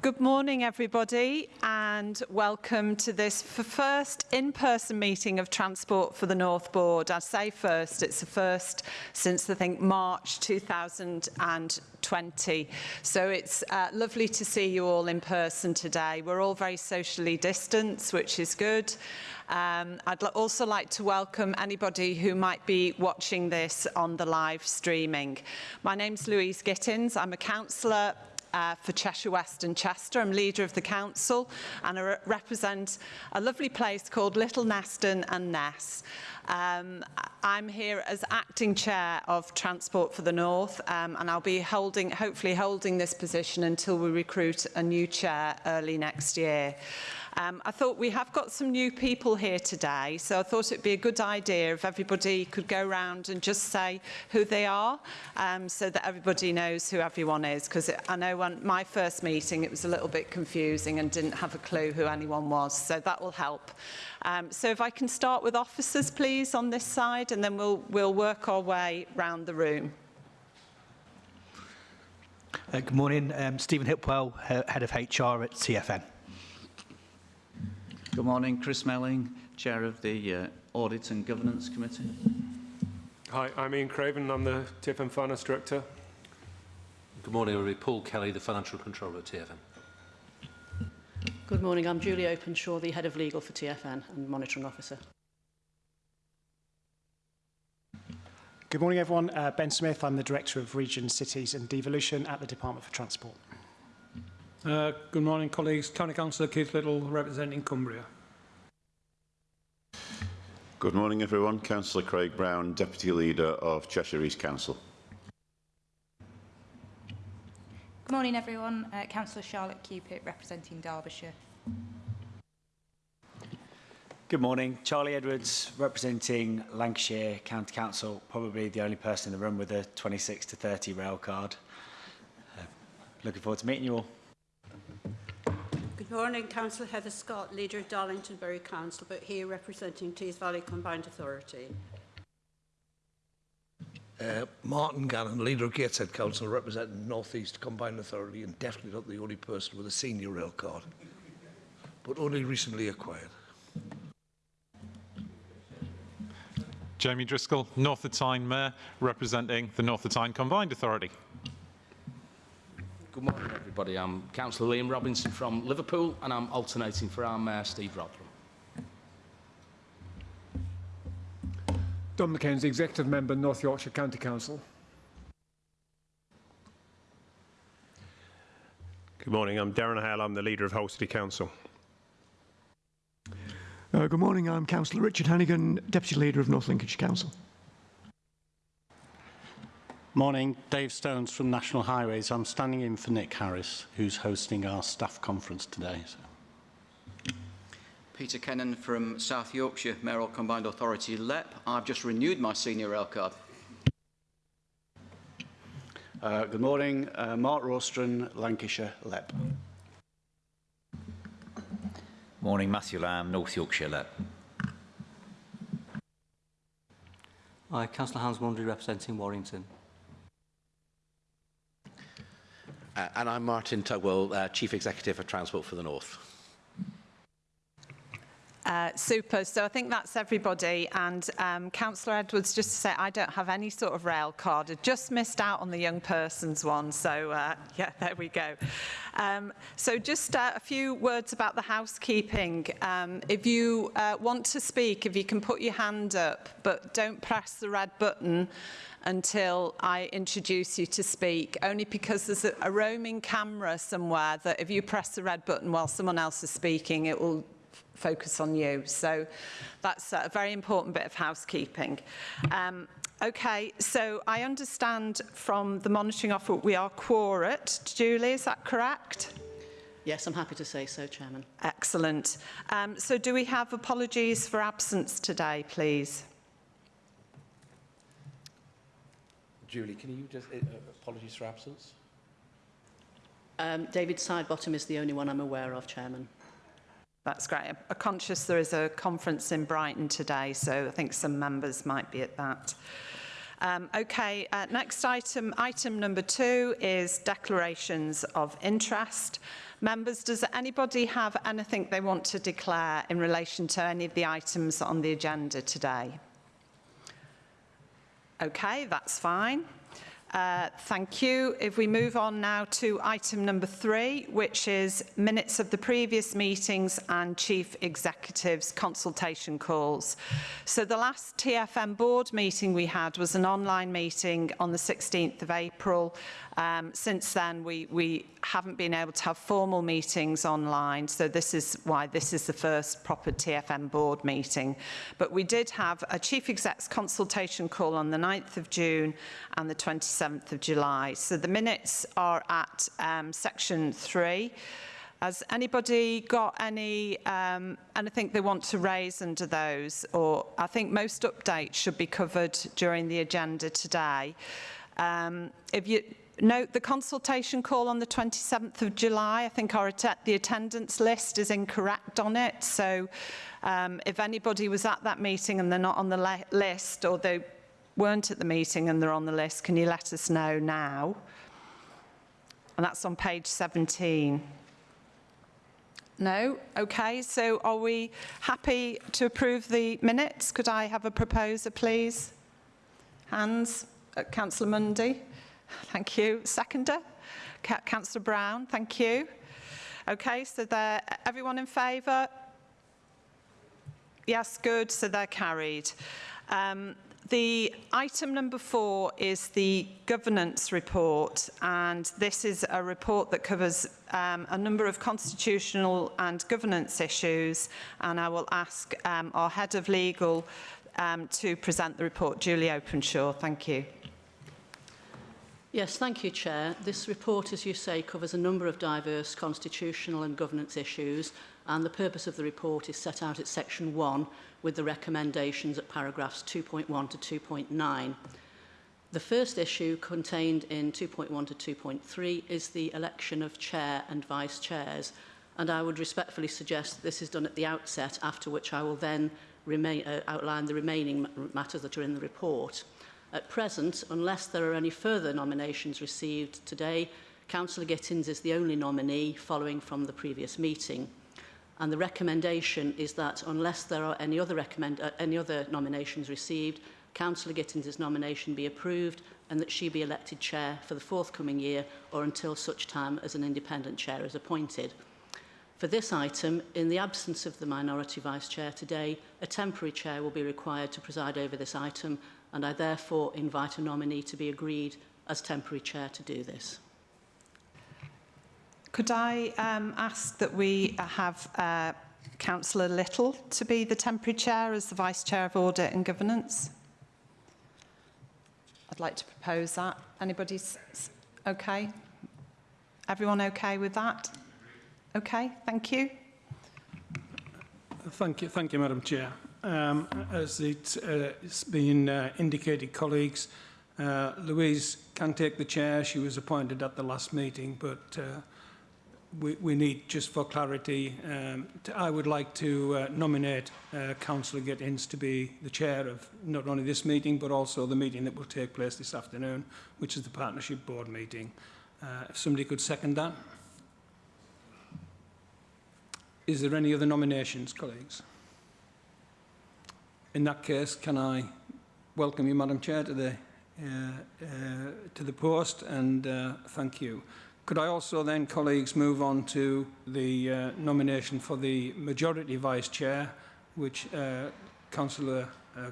Good morning, everybody, and welcome to this first in-person meeting of Transport for the North Board. I say first, it's the first since, I think, March 2020. So it's uh, lovely to see you all in person today. We're all very socially distanced, which is good. Um, I'd also like to welcome anybody who might be watching this on the live streaming. My name's Louise Gittins. I'm a councillor uh, for Cheshire West and Chester. I'm leader of the council and I re represent a lovely place called Little Neston and Ness. Um, I'm here as acting chair of Transport for the North um, and I'll be holding, hopefully holding this position until we recruit a new chair early next year. Um, I thought we have got some new people here today, so I thought it'd be a good idea if everybody could go around and just say who they are, um, so that everybody knows who everyone is, because I know my first meeting it was a little bit confusing and didn't have a clue who anyone was, so that will help. Um, so if I can start with officers, please, on this side, and then we'll, we'll work our way round the room. Uh, good morning, um, Stephen Hipwell, Head of HR at TFN. Good morning, Chris Melling, Chair of the uh, Audit and Governance Committee. Hi, I'm Ian Craven, I'm the TFM Finance Director. Good morning, everybody. Paul Kelly, the Financial Controller at TFM. Good morning, I'm Julie Openshaw, the Head of Legal for TFN and Monitoring Officer. Good morning, everyone. Uh, ben Smith, I'm the Director of Region Cities and Devolution at the Department for Transport. Uh, good morning, colleagues. County Councillor Keith Little, representing Cumbria. Good morning, everyone. Councillor Craig Brown, Deputy Leader of Cheshire East Council. Good morning, everyone. Uh, Councillor Charlotte Cupit, representing Derbyshire. Good morning. Charlie Edwards, representing Lancashire County Council, probably the only person in the room with a 26 to 30 rail card. Uh, looking forward to meeting you all. Good morning, Councillor Heather Scott, Leader of Darlington Borough Council, but here representing Tees Valley Combined Authority. Uh, Martin Gannon, Leader of Gateshead Council, representing North East Combined Authority, and definitely not the only person with a senior rail card, but only recently acquired. Jamie Driscoll, North of Tyne Mayor, representing the North of Tyne Combined Authority. Good morning, everybody. I'm Councillor Liam Robinson from Liverpool, and I'm alternating for our Mayor, Steve Rotheram. Don Mackenzie, Executive Member, North Yorkshire County Council. Good morning, I'm Darren Hale, I'm the Leader of Hull City Council. Uh, good morning, I'm Councillor Richard Hannigan, Deputy Leader of North Lincolnshire Council. Morning, Dave Stones from National Highways. I'm standing in for Nick Harris, who's hosting our staff conference today. So. Peter Kennan from South Yorkshire Mayoral Combined Authority LEP. I've just renewed my senior rail card. Uh, good morning, uh, Mark Rostron, Lancashire LEP. Morning, Matthew Lamb, North Yorkshire LEP. Hi, Councillor Hans Mundry representing Warrington. Uh, and I'm Martin Tugwell, uh, Chief Executive of Transport for the North. Uh, super. So I think that's everybody. And um, Councillor Edwards, just to say, I don't have any sort of rail card. I just missed out on the young persons one. So uh, yeah, there we go. Um, so just uh, a few words about the housekeeping. Um, if you uh, want to speak, if you can put your hand up, but don't press the red button until I introduce you to speak, only because there's a, a roaming camera somewhere that if you press the red button while someone else is speaking, it will focus on you. So that's a very important bit of housekeeping. Um, okay, so I understand from the monitoring offer we are quorate. Julie, is that correct? Yes, I'm happy to say so, Chairman. Excellent. Um, so do we have apologies for absence today, please? Julie, can you just, uh, apologies for absence? Um, David Sidebottom is the only one I'm aware of, Chairman. That's great. I'm conscious there is a conference in Brighton today, so I think some members might be at that. Um, okay, uh, next item, item number two is declarations of interest. Members, does anybody have anything they want to declare in relation to any of the items on the agenda today? Okay, that's fine. Uh, thank you. If we move on now to item number three, which is minutes of the previous meetings and chief executives consultation calls. So the last TFN board meeting we had was an online meeting on the 16th of April. Um, since then, we, we haven't been able to have formal meetings online, so this is why this is the first proper TFN board meeting. But we did have a chief exec's consultation call on the 9th of June and the 27th of July. So the minutes are at um, section three. Has anybody got any um, anything they want to raise under those? Or I think most updates should be covered during the agenda today. Um, if you note the consultation call on the 27th of July, I think our att the attendance list is incorrect on it. So um, if anybody was at that meeting and they're not on the list or they weren't at the meeting and they're on the list, can you let us know now? And that's on page 17. No? Okay, so are we happy to approve the minutes? Could I have a proposer, please? Hands? Uh, Councillor Mundy? Thank you. Seconder? Councillor Brown? Thank you. Okay, so they're, everyone in favour? Yes, good, so they're carried. Um, the item number four is the governance report, and this is a report that covers um, a number of constitutional and governance issues, and I will ask um, our head of legal um, to present the report, Julie Openshaw. Thank you. Yes, thank you, Chair. This report, as you say, covers a number of diverse constitutional and governance issues, and the purpose of the report is set out at Section 1 with the recommendations at paragraphs 2.1 to 2.9. The first issue contained in 2.1 to 2.3 is the election of Chair and Vice Chairs, and I would respectfully suggest this is done at the outset, after which I will then remain, uh, outline the remaining matters that are in the report. At present, unless there are any further nominations received today, Councillor Gittins is the only nominee following from the previous meeting. And the recommendation is that unless there are any other, recommend, uh, any other nominations received, Councillor Gittins' nomination be approved and that she be elected chair for the forthcoming year or until such time as an independent chair is appointed. For this item, in the absence of the minority vice chair today, a temporary chair will be required to preside over this item and I therefore invite a nominee to be agreed as temporary chair to do this. Could I um, ask that we have uh, Councillor Little to be the temporary chair as the Vice Chair of Audit and Governance? I'd like to propose that. Anybody okay? Everyone okay with that? Okay, thank you. Thank you, thank you, Madam Chair. Um, as uh, it's, uh, been uh, indicated, colleagues, uh, Louise can take the chair. She was appointed at the last meeting, but uh, we, we, need, just for clarity, um, to, I would like to uh, nominate Councillor Gittins to be the chair of not only this meeting, but also the meeting that will take place this afternoon, which is the Partnership Board meeting. if somebody could second that. Is there any other nominations, colleagues? In that case, can I welcome you, Madam Chair, to the, uh, uh, to the post and uh, thank you. Could I also then, colleagues, move on to the uh, nomination for the majority vice chair, which uh, Councillor uh,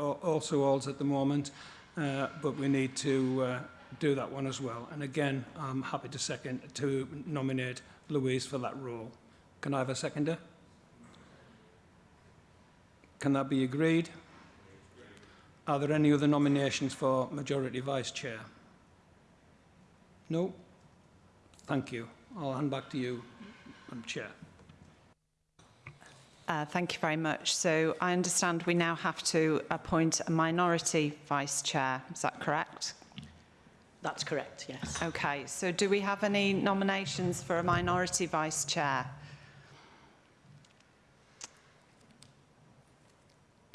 also holds at the moment, uh, but we need to uh, do that one as well. And again, I'm happy to second to nominate Louise for that role. Can I have a seconder? Can that be agreed? Are there any other nominations for Majority Vice Chair? No? Thank you. I'll hand back to you, Madam Chair. Uh, thank you very much. So I understand we now have to appoint a minority vice chair. Is that correct? That's correct, yes. Okay, so do we have any nominations for a minority vice chair?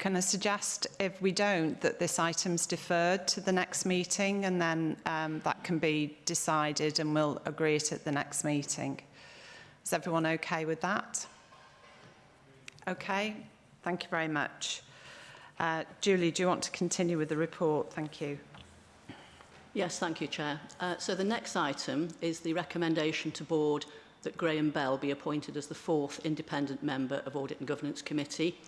Can I suggest if we don't that this item's deferred to the next meeting and then um, that can be decided and we'll agree it at the next meeting. Is everyone okay with that? Okay, thank you very much. Uh, Julie, do you want to continue with the report? Thank you. Yes, thank you, Chair. Uh, so the next item is the recommendation to Board that Graham Bell be appointed as the fourth independent member of Audit and Governance Committee.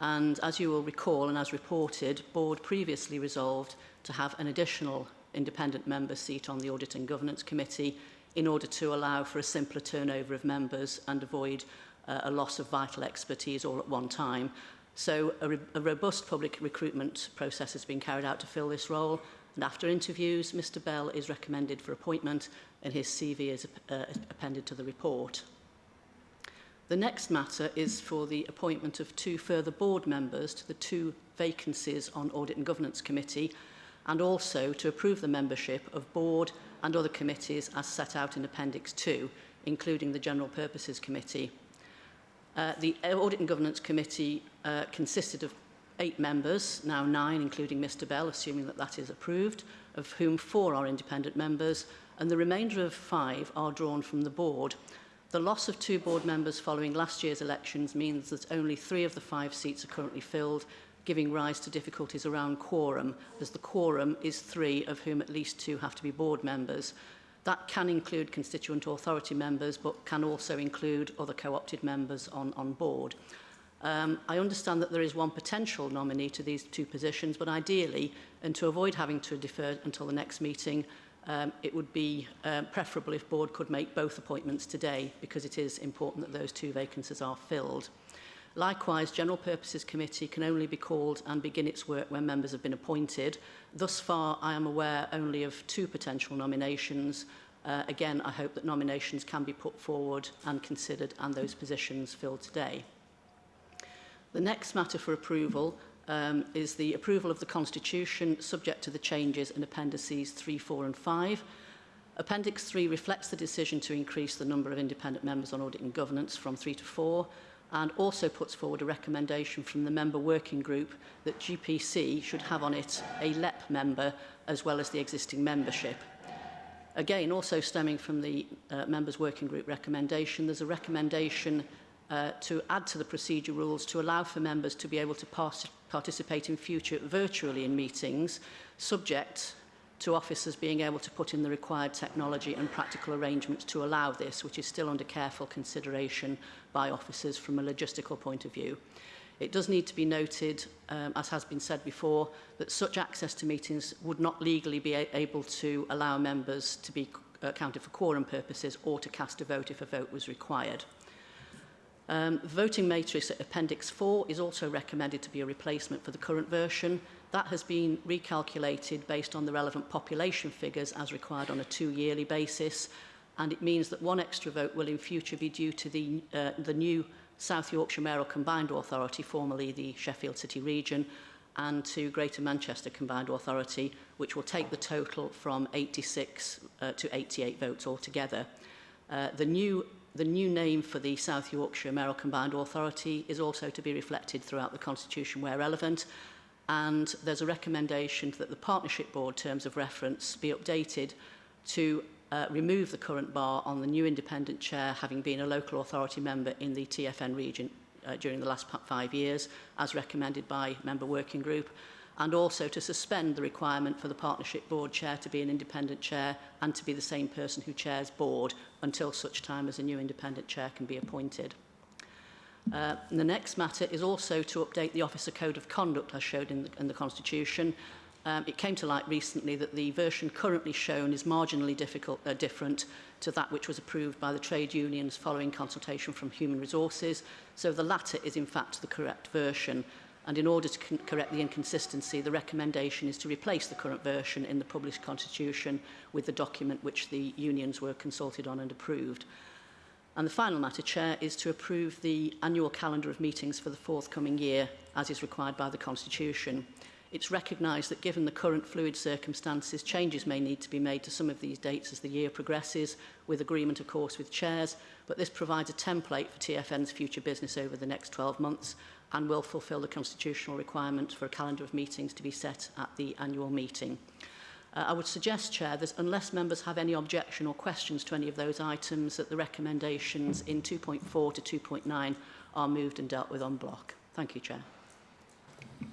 And as you will recall and as reported, board previously resolved to have an additional independent member seat on the Audit and Governance Committee in order to allow for a simpler turnover of members and avoid uh, a loss of vital expertise all at one time. So a, a robust public recruitment process has been carried out to fill this role and after interviews Mr Bell is recommended for appointment and his CV is uh, appended to the report. The next matter is for the appointment of two further board members to the two vacancies on Audit and Governance Committee and also to approve the membership of board and other committees as set out in Appendix 2, including the General Purposes Committee. Uh, the Audit and Governance Committee uh, consisted of eight members, now nine, including Mr Bell, assuming that that is approved, of whom four are independent members, and the remainder of five are drawn from the board. The loss of two board members following last year's elections means that only three of the five seats are currently filled, giving rise to difficulties around quorum, as the quorum is three, of whom at least two have to be board members. That can include constituent authority members, but can also include other co-opted members on, on board. Um, I understand that there is one potential nominee to these two positions, but ideally, and to avoid having to defer until the next meeting, um, it would be um, preferable if board could make both appointments today because it is important that those two vacancies are filled. Likewise, General Purposes Committee can only be called and begin its work when members have been appointed. Thus far, I am aware only of two potential nominations. Uh, again, I hope that nominations can be put forward and considered and those positions filled today. The next matter for approval um, is the approval of the Constitution subject to the changes in Appendices 3, 4 and 5. Appendix 3 reflects the decision to increase the number of independent members on audit and governance from 3 to 4 and also puts forward a recommendation from the member working group that GPC should have on it a LEP member as well as the existing membership. Again, also stemming from the uh, members working group recommendation, there's a recommendation uh, to add to the procedure rules to allow for members to be able to pass participate in future virtually in meetings, subject to officers being able to put in the required technology and practical arrangements to allow this, which is still under careful consideration by officers from a logistical point of view. It does need to be noted, um, as has been said before, that such access to meetings would not legally be able to allow members to be uh, counted for quorum purposes or to cast a vote if a vote was required. Um, voting matrix at Appendix 4 is also recommended to be a replacement for the current version. That has been recalculated based on the relevant population figures as required on a two-yearly basis, and it means that one extra vote will in future be due to the, uh, the new South Yorkshire Mayoral Combined Authority, formerly the Sheffield City Region, and to Greater Manchester Combined Authority, which will take the total from 86 uh, to 88 votes altogether. Uh, the new the new name for the South Yorkshire Merrill Combined Authority is also to be reflected throughout the Constitution where relevant. And there's a recommendation that the Partnership Board terms of reference be updated to uh, remove the current bar on the new independent chair having been a local authority member in the TFN region uh, during the last five years, as recommended by Member Working Group and also to suspend the requirement for the partnership board chair to be an independent chair and to be the same person who chairs board until such time as a new independent chair can be appointed. Uh, the next matter is also to update the Officer Code of Conduct as showed in the, in the Constitution. Um, it came to light recently that the version currently shown is marginally difficult, uh, different to that which was approved by the trade unions following consultation from Human Resources. So the latter is in fact the correct version and in order to correct the inconsistency, the recommendation is to replace the current version in the published constitution with the document which the unions were consulted on and approved. And the final matter, Chair, is to approve the annual calendar of meetings for the forthcoming year, as is required by the Constitution. It's recognised that given the current fluid circumstances, changes may need to be made to some of these dates as the year progresses, with agreement, of course, with chairs, but this provides a template for TFN's future business over the next 12 months, and will fulfil the constitutional requirement for a calendar of meetings to be set at the annual meeting. Uh, I would suggest, Chair, that unless members have any objection or questions to any of those items, that the recommendations in 2.4 to 2.9 are moved and dealt with on block. Thank you, Chair.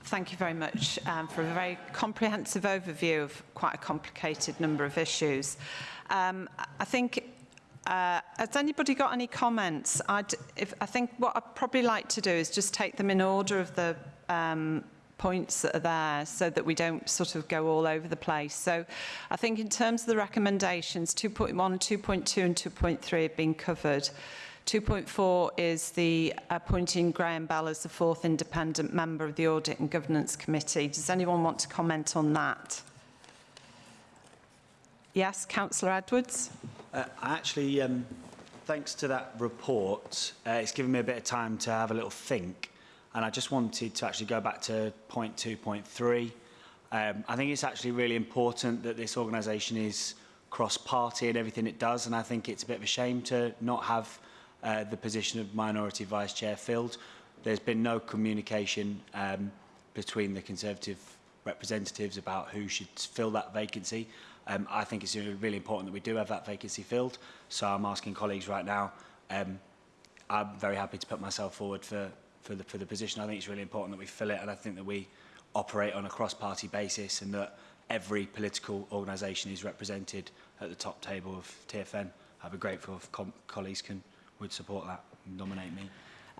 Thank you very much um, for a very comprehensive overview of quite a complicated number of issues. Um, I think uh, has anybody got any comments? I'd, if, I think what I'd probably like to do is just take them in order of the um, points that are there so that we don't sort of go all over the place. So I think in terms of the recommendations, 2.1, 2.2 and 2.3 have been covered. 2.4 is the appointing Graham Bell as the fourth independent member of the Audit and Governance Committee. Does anyone want to comment on that? Yes, Councillor Edwards. Uh, actually, um, thanks to that report, uh, it's given me a bit of time to have a little think. And I just wanted to actually go back to point two, point three. Um, I think it's actually really important that this organisation is cross-party in everything it does, and I think it's a bit of a shame to not have uh, the position of minority vice chair filled. There's been no communication um, between the Conservative representatives about who should fill that vacancy. Um, I think it's really important that we do have that vacancy filled. So I'm asking colleagues right now, um, I'm very happy to put myself forward for, for, the, for the position. I think it's really important that we fill it and I think that we operate on a cross-party basis and that every political organisation is represented at the top table of TFN. I'd be grateful if colleagues can would support that and nominate me.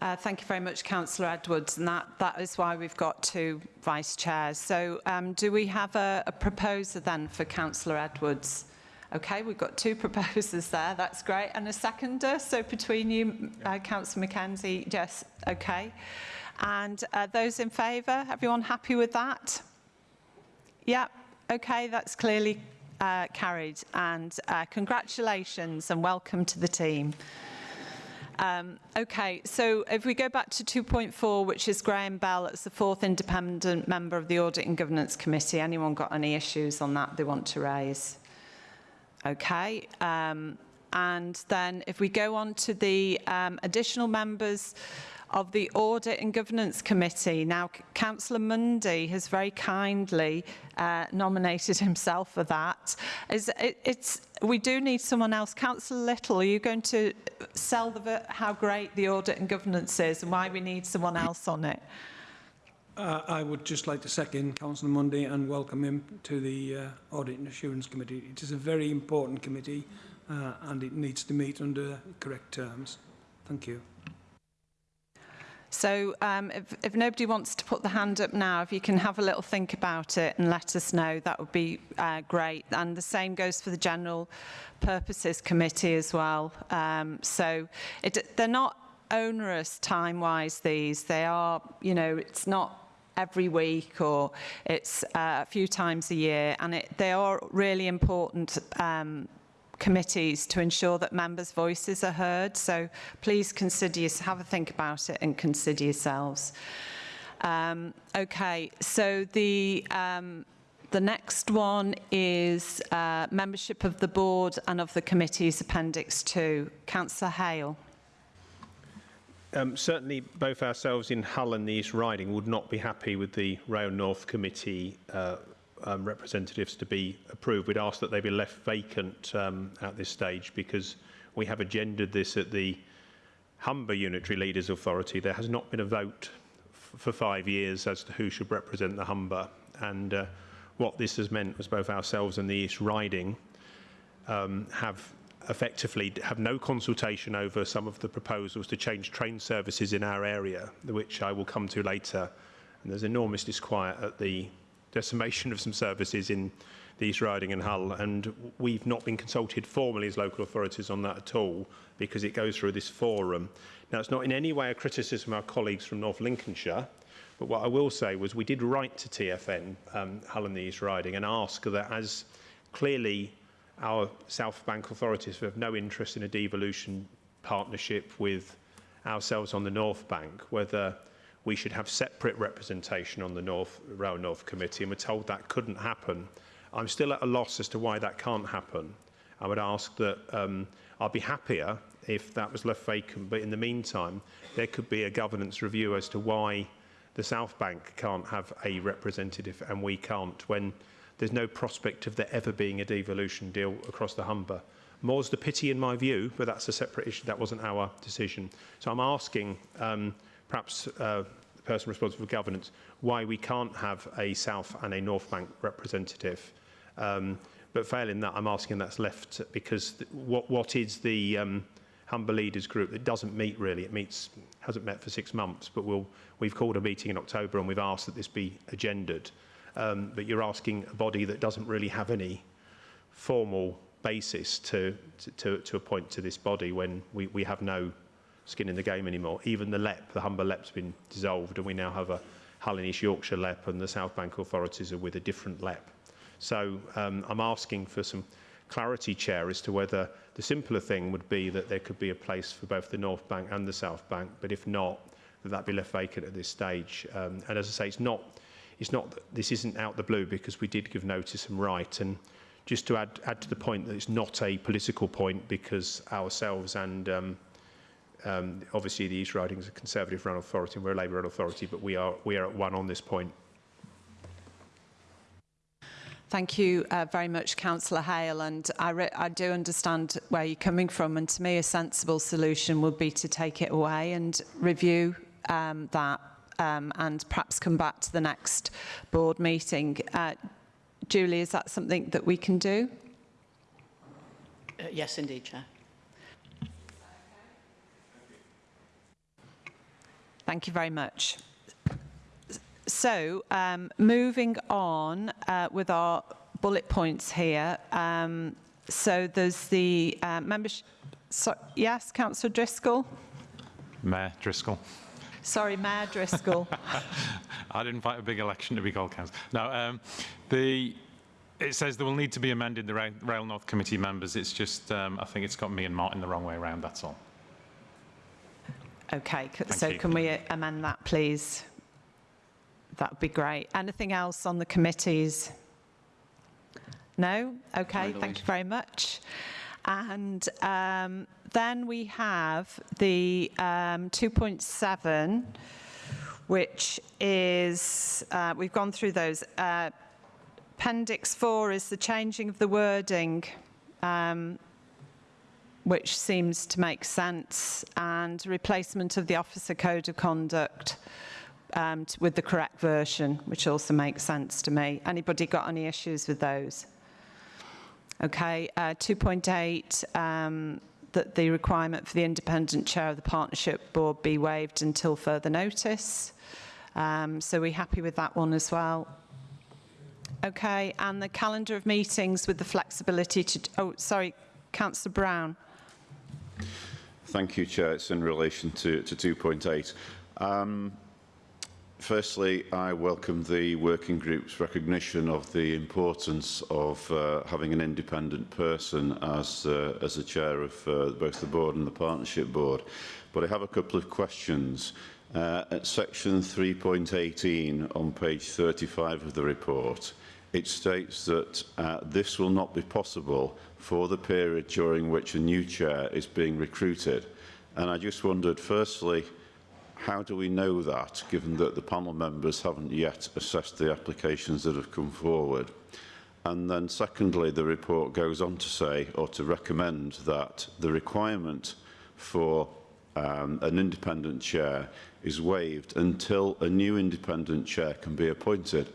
Uh, thank you very much, Councillor Edwards, and that, that is why we've got two vice chairs. So um, do we have a, a proposer then for Councillor Edwards? Okay, we've got two proposers there, that's great. And a seconder, so between you, uh, Councillor Mackenzie, yes, okay. And uh, those in favour, everyone happy with that? Yeah, okay, that's clearly uh, carried. And uh, congratulations and welcome to the team. Um, okay, so if we go back to 2.4, which is Graham Bell, it's the fourth independent member of the Audit and Governance Committee. Anyone got any issues on that they want to raise? Okay, um, and then if we go on to the um, additional members, of the Audit and Governance Committee. Now, Councillor Mundy has very kindly uh, nominated himself for that. Is, it, it's, we do need someone else. Councillor Little, are you going to sell the, how great the Audit and Governance is and why we need someone else on it? Uh, I would just like to second Councillor Mundy and welcome him to the uh, Audit and Assurance Committee. It is a very important committee uh, and it needs to meet under correct terms. Thank you. So um, if, if nobody wants to put the hand up now, if you can have a little think about it and let us know, that would be uh, great. And the same goes for the General Purposes Committee as well. Um, so it, they're not onerous time-wise, these. They are, you know, it's not every week or it's uh, a few times a year and it, they are really important um, committees to ensure that members' voices are heard. So please consider, have a think about it and consider yourselves. Um, okay, so the, um, the next one is uh, membership of the board and of the committees, Appendix 2. Councillor Hale. Um, certainly both ourselves in Hull and the East Riding would not be happy with the Rail North Committee uh, um, representatives to be approved. We'd ask that they be left vacant um, at this stage because we have agendered this at the Humber Unitary Leaders Authority. There has not been a vote for five years as to who should represent the Humber. And uh, what this has meant was both ourselves and the East Riding um, have effectively have no consultation over some of the proposals to change train services in our area, which I will come to later. And there's enormous disquiet at the decimation of some services in the East Riding and Hull, and we've not been consulted formally as local authorities on that at all because it goes through this forum. Now, it's not in any way a criticism of our colleagues from North Lincolnshire, but what I will say was we did write to TFN, um, Hull and the East Riding, and ask that as clearly our South Bank authorities have no interest in a devolution partnership with ourselves on the North Bank, whether we should have separate representation on the North Rail North Committee, and we're told that couldn't happen. I'm still at a loss as to why that can't happen. I would ask that um, I'd be happier if that was left vacant, but in the meantime, there could be a governance review as to why the South Bank can't have a representative and we can't when there's no prospect of there ever being a devolution deal across the Humber. More's the pity in my view, but that's a separate issue. That wasn't our decision. So I'm asking um, perhaps uh, the person responsible for governance why we can't have a South and a North Bank representative. Um, but failing that, I'm asking that's left because th what, what is the um, Humber Leaders Group that doesn't meet really? It meets, hasn't met for six months, but we'll, we've called a meeting in October and we've asked that this be agendered. Um, but you're asking a body that doesn't really have any formal basis to, to, to appoint to this body when we, we have no skin in the game anymore. Even the LEP, the Humber LEP's been dissolved and we now have a Hull and East Yorkshire LEP and the South Bank authorities are with a different LEP. So um, I'm asking for some clarity, Chair, as to whether the simpler thing would be that there could be a place for both the North Bank and the South Bank, but if not, that that be left vacant at this stage. Um, and as I say, it's not, it's not, this isn't out the blue because we did give notice and right. And just to add, add to the point that it's not a political point because ourselves and um, um, obviously the East Riding is a Conservative run authority and we're a Labour run authority, but we are, we are at one on this point. Thank you uh, very much, Councillor Hale. And I, I do understand where you're coming from. And to me, a sensible solution would be to take it away and review um, that um, and perhaps come back to the next board meeting. Uh, Julie, is that something that we can do? Uh, yes, indeed, Chair. Thank you very much. So, um, moving on uh, with our bullet points here. Um, so there's the uh, membership. So, yes, Councillor Driscoll. Mayor Driscoll. Sorry, Mayor Driscoll. I didn't fight a big election to be called council. No, um, the it says there will need to be amended the Rail, Rail North Committee members. It's just um, I think it's got me and Martin the wrong way around. That's all. Okay, Thank so you. can we amend that, please? That would be great. Anything else on the committees? No? Okay, thank you very much. And um, then we have the um, 2.7, which is, uh, we've gone through those. Uh, Appendix 4 is the changing of the wording, um, which seems to make sense, and replacement of the Officer Code of Conduct um, with the correct version, which also makes sense to me. Anybody got any issues with those? Okay, uh, 2.8, um, that the requirement for the independent chair of the partnership board be waived until further notice. Um, so we're happy with that one as well. Okay, and the calendar of meetings with the flexibility to, oh, sorry, Councillor Brown. Thank you, Chair. It's in relation to, to 2.8. Um, firstly, I welcome the working group's recognition of the importance of uh, having an independent person as, uh, as the chair of uh, both the board and the partnership board. But I have a couple of questions. Uh, at section 3.18 on page 35 of the report, it states that uh, this will not be possible for the period during which a new chair is being recruited. And I just wondered, firstly, how do we know that, given that the panel members haven't yet assessed the applications that have come forward? And then secondly, the report goes on to say, or to recommend, that the requirement for um, an independent chair is waived until a new independent chair can be appointed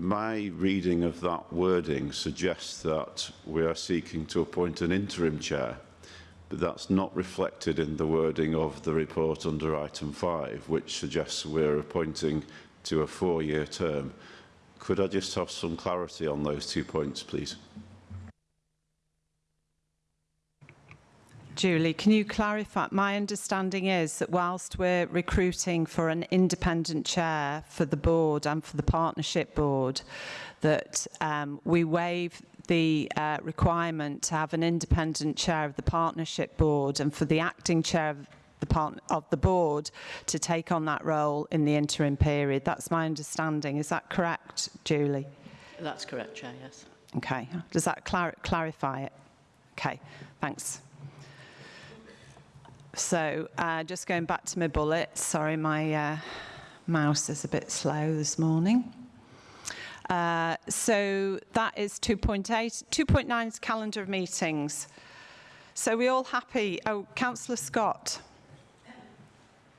my reading of that wording suggests that we are seeking to appoint an interim chair, but that's not reflected in the wording of the report under item 5, which suggests we're appointing to a four-year term. Could I just have some clarity on those two points, please? Julie, can you clarify? My understanding is that whilst we're recruiting for an independent chair for the board and for the partnership board, that um, we waive the uh, requirement to have an independent chair of the partnership board and for the acting chair of the, part of the board to take on that role in the interim period. That's my understanding. Is that correct, Julie? That's correct, Chair, yes. Okay, does that clar clarify it? Okay, thanks. So uh, just going back to my bullets, sorry, my uh, mouse is a bit slow this morning. Uh, so that is 2.8. 2.9 is calendar of meetings. So we all happy? Oh, Councillor Scott.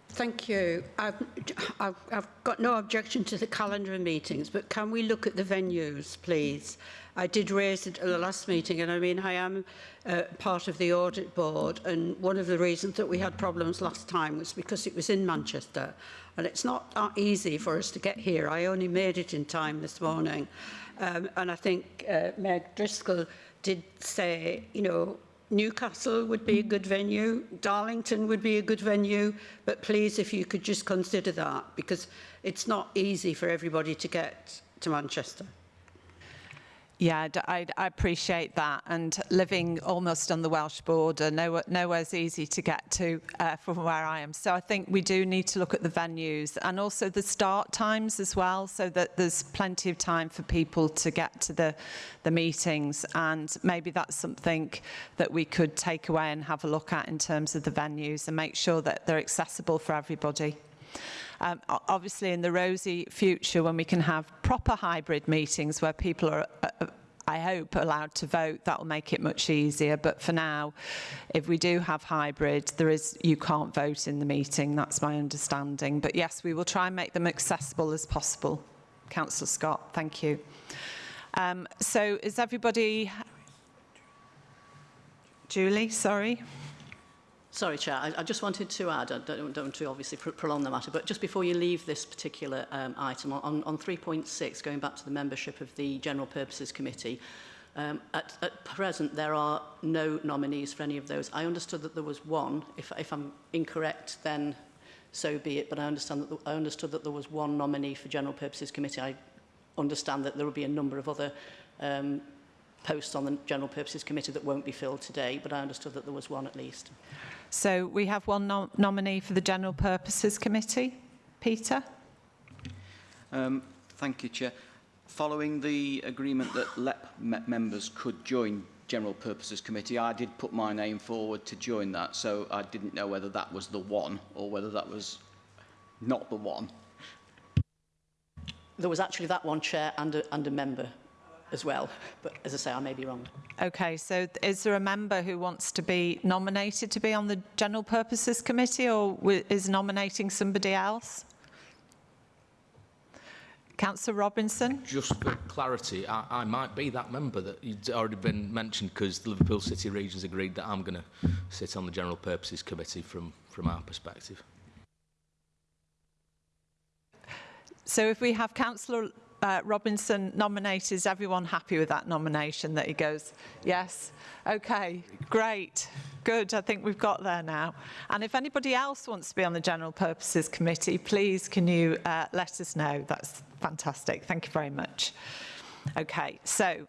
Thank you. I've, I've, I've got no objection to the calendar of meetings, but can we look at the venues, please? I did raise it at the last meeting, and I mean, I am uh, part of the audit board, and one of the reasons that we had problems last time was because it was in Manchester, and it's not that easy for us to get here. I only made it in time this morning, um, and I think uh, Mayor Driscoll did say, you know, Newcastle would be a good venue, Darlington would be a good venue, but please, if you could just consider that, because it's not easy for everybody to get to Manchester. Yeah, I, I appreciate that. And living almost on the Welsh border, nowhere, nowhere's easy to get to uh, from where I am. So I think we do need to look at the venues and also the start times as well, so that there's plenty of time for people to get to the, the meetings. And maybe that's something that we could take away and have a look at in terms of the venues and make sure that they're accessible for everybody. Um, obviously, in the rosy future, when we can have proper hybrid meetings where people are, uh, uh, I hope, allowed to vote, that will make it much easier. But for now, if we do have hybrid, there is you can't vote in the meeting. That's my understanding. But yes, we will try and make them accessible as possible. Councillor Scott, thank you. Um, so is everybody... Julie, sorry. Sorry, Chair. I, I just wanted to add, I don't, don't want to obviously pr prolong the matter, but just before you leave this particular um, item, on, on 3.6, going back to the membership of the General Purposes Committee, Um, at, at present, there are no nominees for any of those. I understood that there was one. If, if I'm incorrect, then so be it. But I, understand that the, I understood that there was one nominee for General Purposes Committee. I understand that there will be a number of other um, posts on the General Purposes Committee that won't be filled today, but I understood that there was one at least. So we have one nom nominee for the General Purposes Committee. Peter? Um, thank you, Chair. Following the agreement that LEP me members could join General Purposes Committee, I did put my name forward to join that, so I didn't know whether that was the one or whether that was not the one. There was actually that one chair and a, and a member as well. But as I say, I may be wrong. Okay, so is there a member who wants to be nominated to be on the General Purposes Committee or is nominating somebody else? Councillor Robinson? Just for clarity, I, I might be that member that you'd already been mentioned because the Liverpool City Region's agreed that I'm going to sit on the General Purposes Committee from, from our perspective. So if we have Councillor uh, Robinson nominated, is everyone happy with that nomination that he goes, yes? Okay, great, good, I think we've got there now. And if anybody else wants to be on the General Purposes Committee, please can you uh, let us know? That's fantastic, thank you very much. Okay, so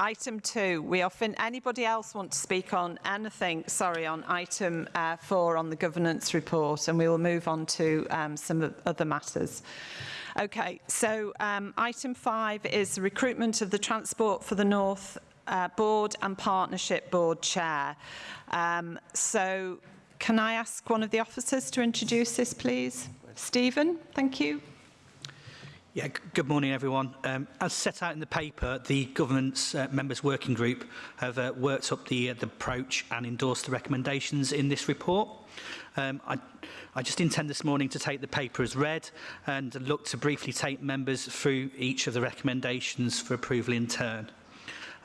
Item two, we often, anybody else want to speak on anything, sorry, on item uh, four on the governance report, and we will move on to um, some other matters. Okay, so um, item five is the recruitment of the Transport for the North uh, Board and Partnership Board Chair. Um, so can I ask one of the officers to introduce this, please? Stephen, thank you. Yeah, good morning, everyone. Um, as set out in the paper, the government's uh, members working group have uh, worked up the, uh, the approach and endorsed the recommendations in this report. Um, I, I just intend this morning to take the paper as read and look to briefly take members through each of the recommendations for approval in turn.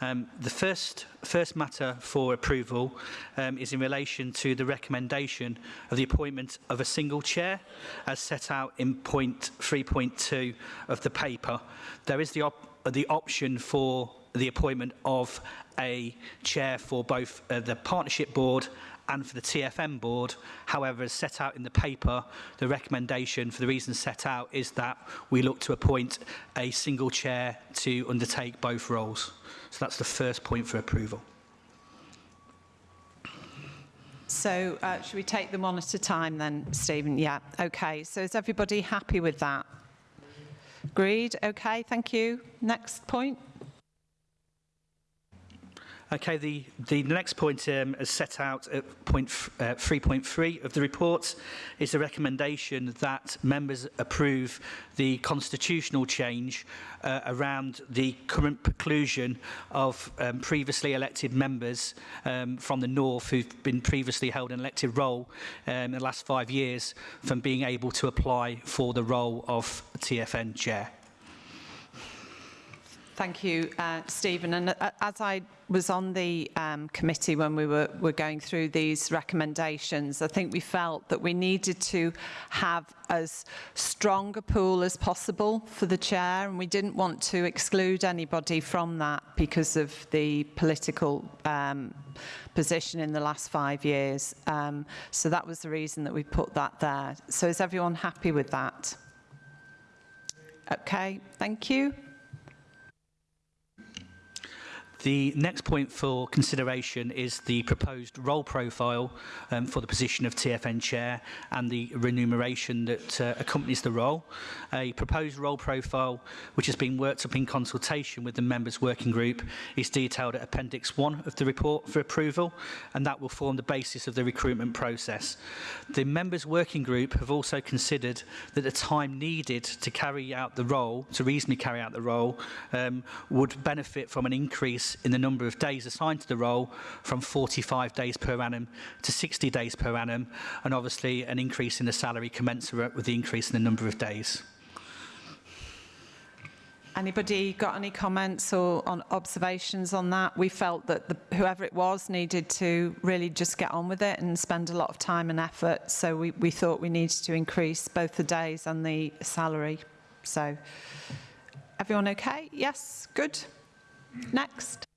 Um, the first, first matter for approval um, is in relation to the recommendation of the appointment of a single chair as set out in point 3.2 of the paper. There is the, op the option for the appointment of a chair for both uh, the partnership board and for the TFM board. However, as set out in the paper, the recommendation for the reasons set out is that we look to appoint a single chair to undertake both roles. So that's the first point for approval. So uh, should we take them one at a time then, Stephen? Yeah, okay. So is everybody happy with that? Agreed? Okay, thank you. Next point. Okay, the, the next point um, is set out at point 3.3 uh, of the report is the recommendation that members approve the constitutional change uh, around the current preclusion of um, previously elected members um, from the North who've been previously held an elected role um, in the last five years from being able to apply for the role of TFN chair. Thank you, uh, Stephen. And uh, as I was on the um, committee when we were, were going through these recommendations, I think we felt that we needed to have as strong a pool as possible for the chair, and we didn't want to exclude anybody from that because of the political um, position in the last five years. Um, so that was the reason that we put that there. So is everyone happy with that? Okay, thank you. The next point for consideration is the proposed role profile um, for the position of TFN chair and the remuneration that uh, accompanies the role. A proposed role profile which has been worked up in consultation with the members working group is detailed at appendix 1 of the report for approval and that will form the basis of the recruitment process. The members working group have also considered that the time needed to carry out the role, to reasonably carry out the role, um, would benefit from an increase in the number of days assigned to the role from 45 days per annum to 60 days per annum, and obviously an increase in the salary commensurate with the increase in the number of days. Anybody got any comments or on observations on that? We felt that the, whoever it was needed to really just get on with it and spend a lot of time and effort. So we, we thought we needed to increase both the days and the salary. So everyone okay? Yes, good. Next.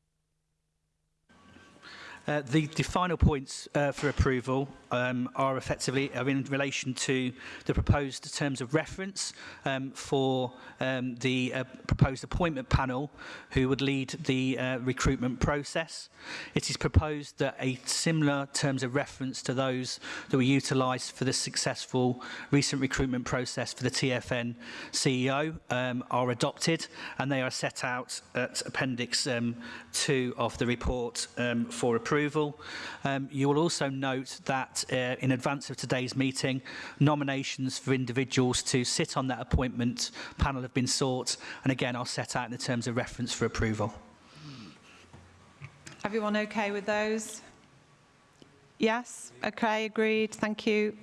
Uh, the, the final points uh, for approval um, are effectively are in relation to the proposed terms of reference um, for um, the uh, proposed appointment panel who would lead the uh, recruitment process. It is proposed that a similar terms of reference to those that were utilised for the successful recent recruitment process for the TFN CEO um, are adopted and they are set out at Appendix um, 2 of the report um, for approval. approval. Um, you will also note that uh, in advance of today's meeting, nominations for individuals to sit on that appointment panel have been sought and again are set out in the terms of reference for approval. Everyone okay with those? Yes? Okay, agreed. Thank you.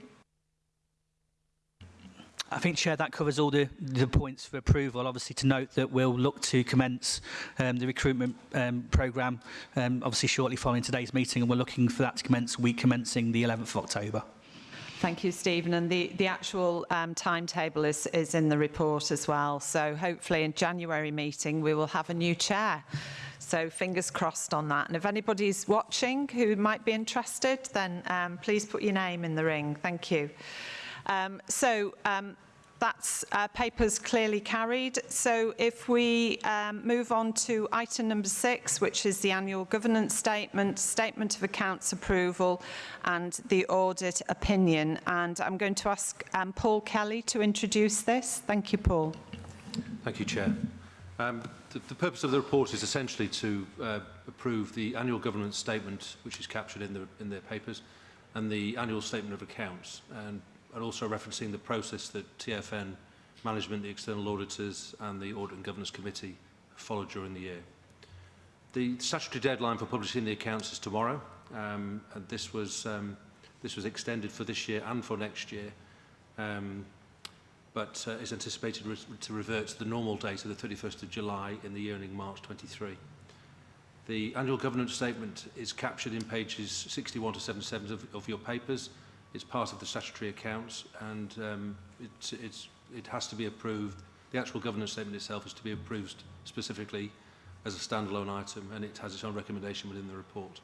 I think, Chair, that covers all the, the points for approval. Obviously, to note that we'll look to commence um, the recruitment um, programme, um, obviously shortly following today's meeting, and we're looking for that to commence week commencing the 11th of October. Thank you, Stephen. And the, the actual um, timetable is, is in the report as well. So hopefully in January meeting, we will have a new chair. So fingers crossed on that. And if anybody's watching who might be interested, then um, please put your name in the ring. Thank you. Um, so um, that's uh, papers clearly carried. So if we um, move on to item number six, which is the annual governance statement, statement of accounts approval and the audit opinion. And I'm going to ask um, Paul Kelly to introduce this. Thank you, Paul. Thank you, Chair. Um, the, the purpose of the report is essentially to uh, approve the annual governance statement, which is captured in the, in their papers, and the annual statement of accounts. And and also referencing the process that TFN management, the external auditors and the Audit and Governance Committee followed during the year. The statutory deadline for publishing the accounts is tomorrow, um, and this was, um, this was extended for this year and for next year, um, but uh, is anticipated re to revert to the normal date of the 31st of July in the year ending March 23. The annual governance statement is captured in pages 61 to 77 of, of your papers, It's part of the statutory accounts and um, it's, it's, it has to be approved. The actual governance statement itself is to be approved specifically as a standalone item and it has its own recommendation within the report.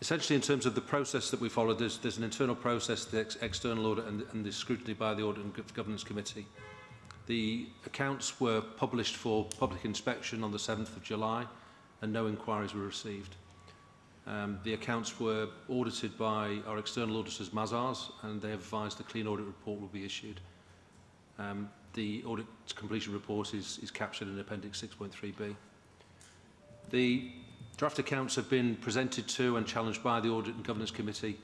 Essentially, in terms of the process that we follow, there's, there's an internal process, the ex external audit and, and the scrutiny by the Audit and Governance Committee. The accounts were published for public inspection on the 7th of July and no inquiries were received. Um, the accounts were audited by our external auditors, Mazars, and they have advised the clean audit report will be issued. Um, the audit completion report is, is captured in Appendix 6.3b. The Draft accounts have been presented to and challenged by the Audit and Governance Committee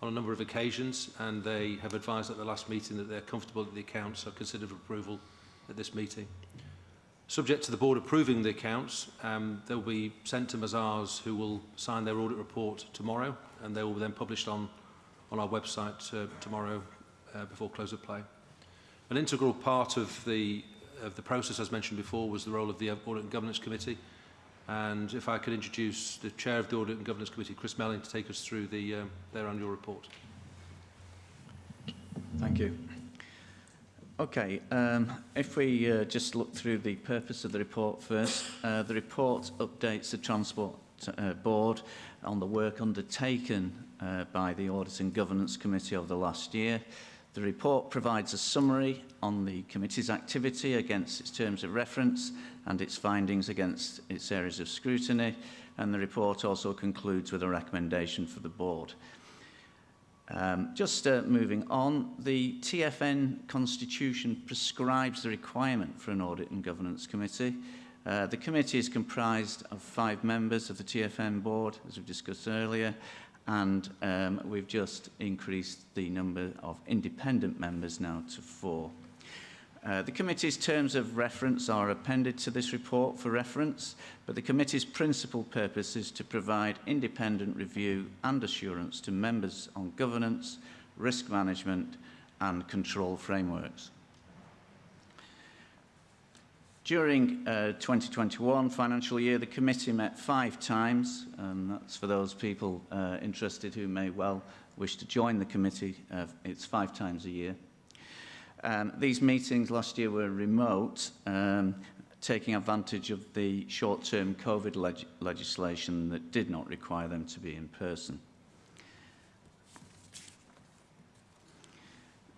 on a number of occasions and they have advised at the last meeting that they're comfortable that the accounts are considered for approval at this meeting. Subject to the board approving the accounts, um, they'll be sent to Mazars who will sign their audit report tomorrow and they will be then published on, on our website uh, tomorrow uh, before close of play. An integral part of the, of the process, as mentioned before, was the role of the Audit and Governance Committee. And if I could introduce the Chair of the Audit and Governance Committee, Chris Melling, to take us through the, um, their annual report. Thank you. Okay, um, if we uh, just look through the purpose of the report first, uh, the report updates the Transport uh, Board on the work undertaken uh, by the Audit and Governance Committee over the last year. The report provides a summary on the committee's activity against its terms of reference and its findings against its areas of scrutiny, and the report also concludes with a recommendation for the board. Um, just uh, moving on, the TFN constitution prescribes the requirement for an audit and governance committee. Uh, the committee is comprised of five members of the TFN board, as we've discussed earlier, and um, we've just increased the number of independent members now to four. Uh, the committee's terms of reference are appended to this report for reference, but the committee's principal purpose is to provide independent review and assurance to members on governance, risk management and control frameworks. During uh, 2021 financial year, the committee met five times, and that's for those people uh, interested who may well wish to join the committee. Uh, it's five times a year. Um, these meetings last year were remote, um, taking advantage of the short-term COVID leg legislation that did not require them to be in person.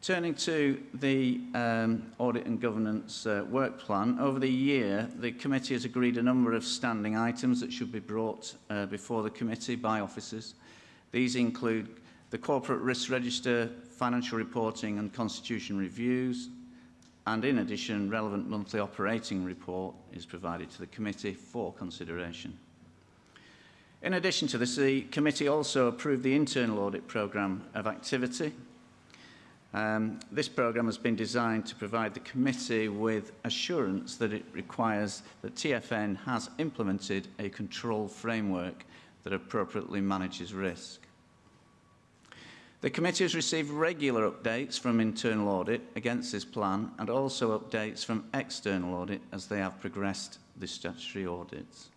Turning to the um, audit and governance uh, work plan, over the year the committee has agreed a number of standing items that should be brought uh, before the committee by officers. These include the corporate risk register, financial reporting and constitution reviews, and in addition, relevant monthly operating report is provided to the committee for consideration. In addition to this, the committee also approved the internal audit programme of activity. Um, this programme has been designed to provide the committee with assurance that it requires that TFN has implemented a control framework that appropriately manages risk. The committee has received regular updates from internal audit against this plan and also updates from external audit as they have progressed the statutory audits.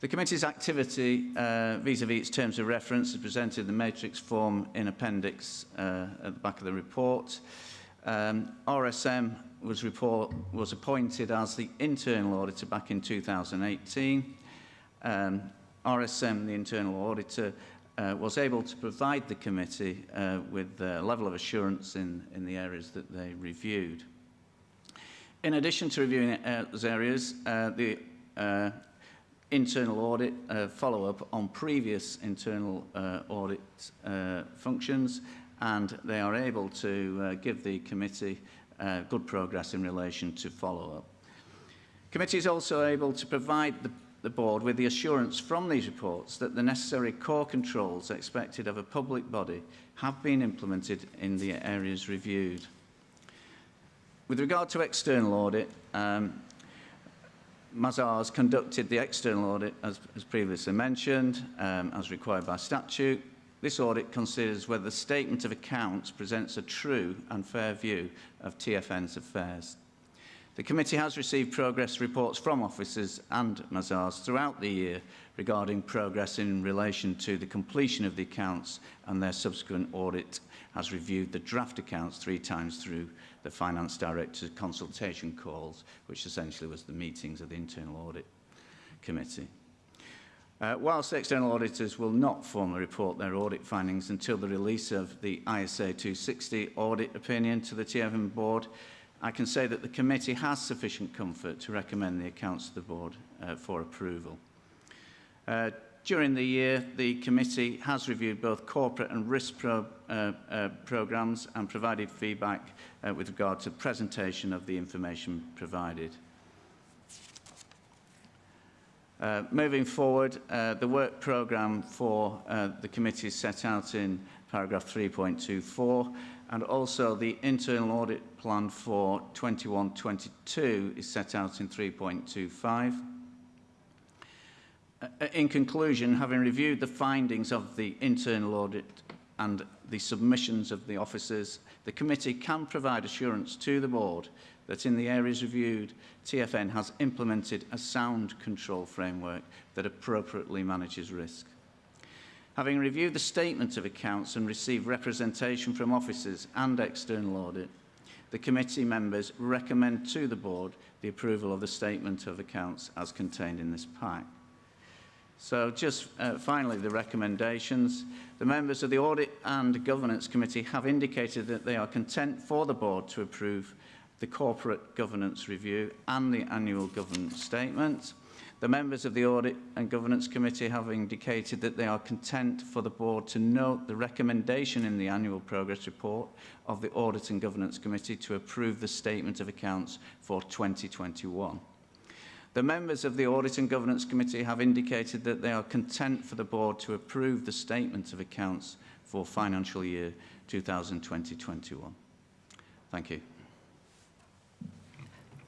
The committee's activity uh, vis-à-vis -vis its terms of reference is presented in the matrix form in appendix uh, at the back of the report. Um, RSM was, report, was appointed as the internal auditor back in 2018. Um, RSM, the internal auditor, uh, was able to provide the committee uh, with a level of assurance in, in the areas that they reviewed. In addition to reviewing uh, those areas, uh, the uh, internal audit uh, follow-up on previous internal uh, audit uh, functions and they are able to uh, give the committee uh, good progress in relation to follow-up. Committee is also able to provide the the board with the assurance from these reports that the necessary core controls expected of a public body have been implemented in the areas reviewed. With regard to external audit, um, Mazars conducted the external audit, as, as previously mentioned, um, as required by statute. This audit considers whether the statement of accounts presents a true and fair view of TFN's affairs. The committee has received progress reports from officers and Mazars throughout the year regarding progress in relation to the completion of the accounts and their subsequent audit has reviewed the draft accounts three times through the Finance Director's consultation calls, which essentially was the meetings of the Internal Audit Committee. Uh, whilst external auditors will not formally report their audit findings until the release of the ISA 260 audit opinion to the TFN board, I can say that the committee has sufficient comfort to recommend the accounts to the board uh, for approval. Uh, during the year, the committee has reviewed both corporate and risk pro, uh, uh, programmes and provided feedback uh, with regard to presentation of the information provided. Uh, moving forward, uh, the work programme for uh, the committee is set out in paragraph 3.24 and also the internal audit plan for 21-22 is set out in 3.25. Uh, in conclusion, having reviewed the findings of the internal audit and the submissions of the officers, the committee can provide assurance to the board that in the areas reviewed, TFN has implemented a sound control framework that appropriately manages risk. Having reviewed the statement of accounts and received representation from officers and external audit, the committee members recommend to the board the approval of the statement of accounts as contained in this pack. So just uh, finally, the recommendations. The members of the Audit and Governance Committee have indicated that they are content for the board to approve the Corporate Governance Review and the Annual Governance Statement. The members of the Audit and Governance Committee have indicated that they are content for the Board to note the recommendation in the Annual Progress Report of the Audit and Governance Committee to approve the Statement of Accounts for 2021. The members of the Audit and Governance Committee have indicated that they are content for the Board to approve the Statement of Accounts for financial year 2020-21. Thank you.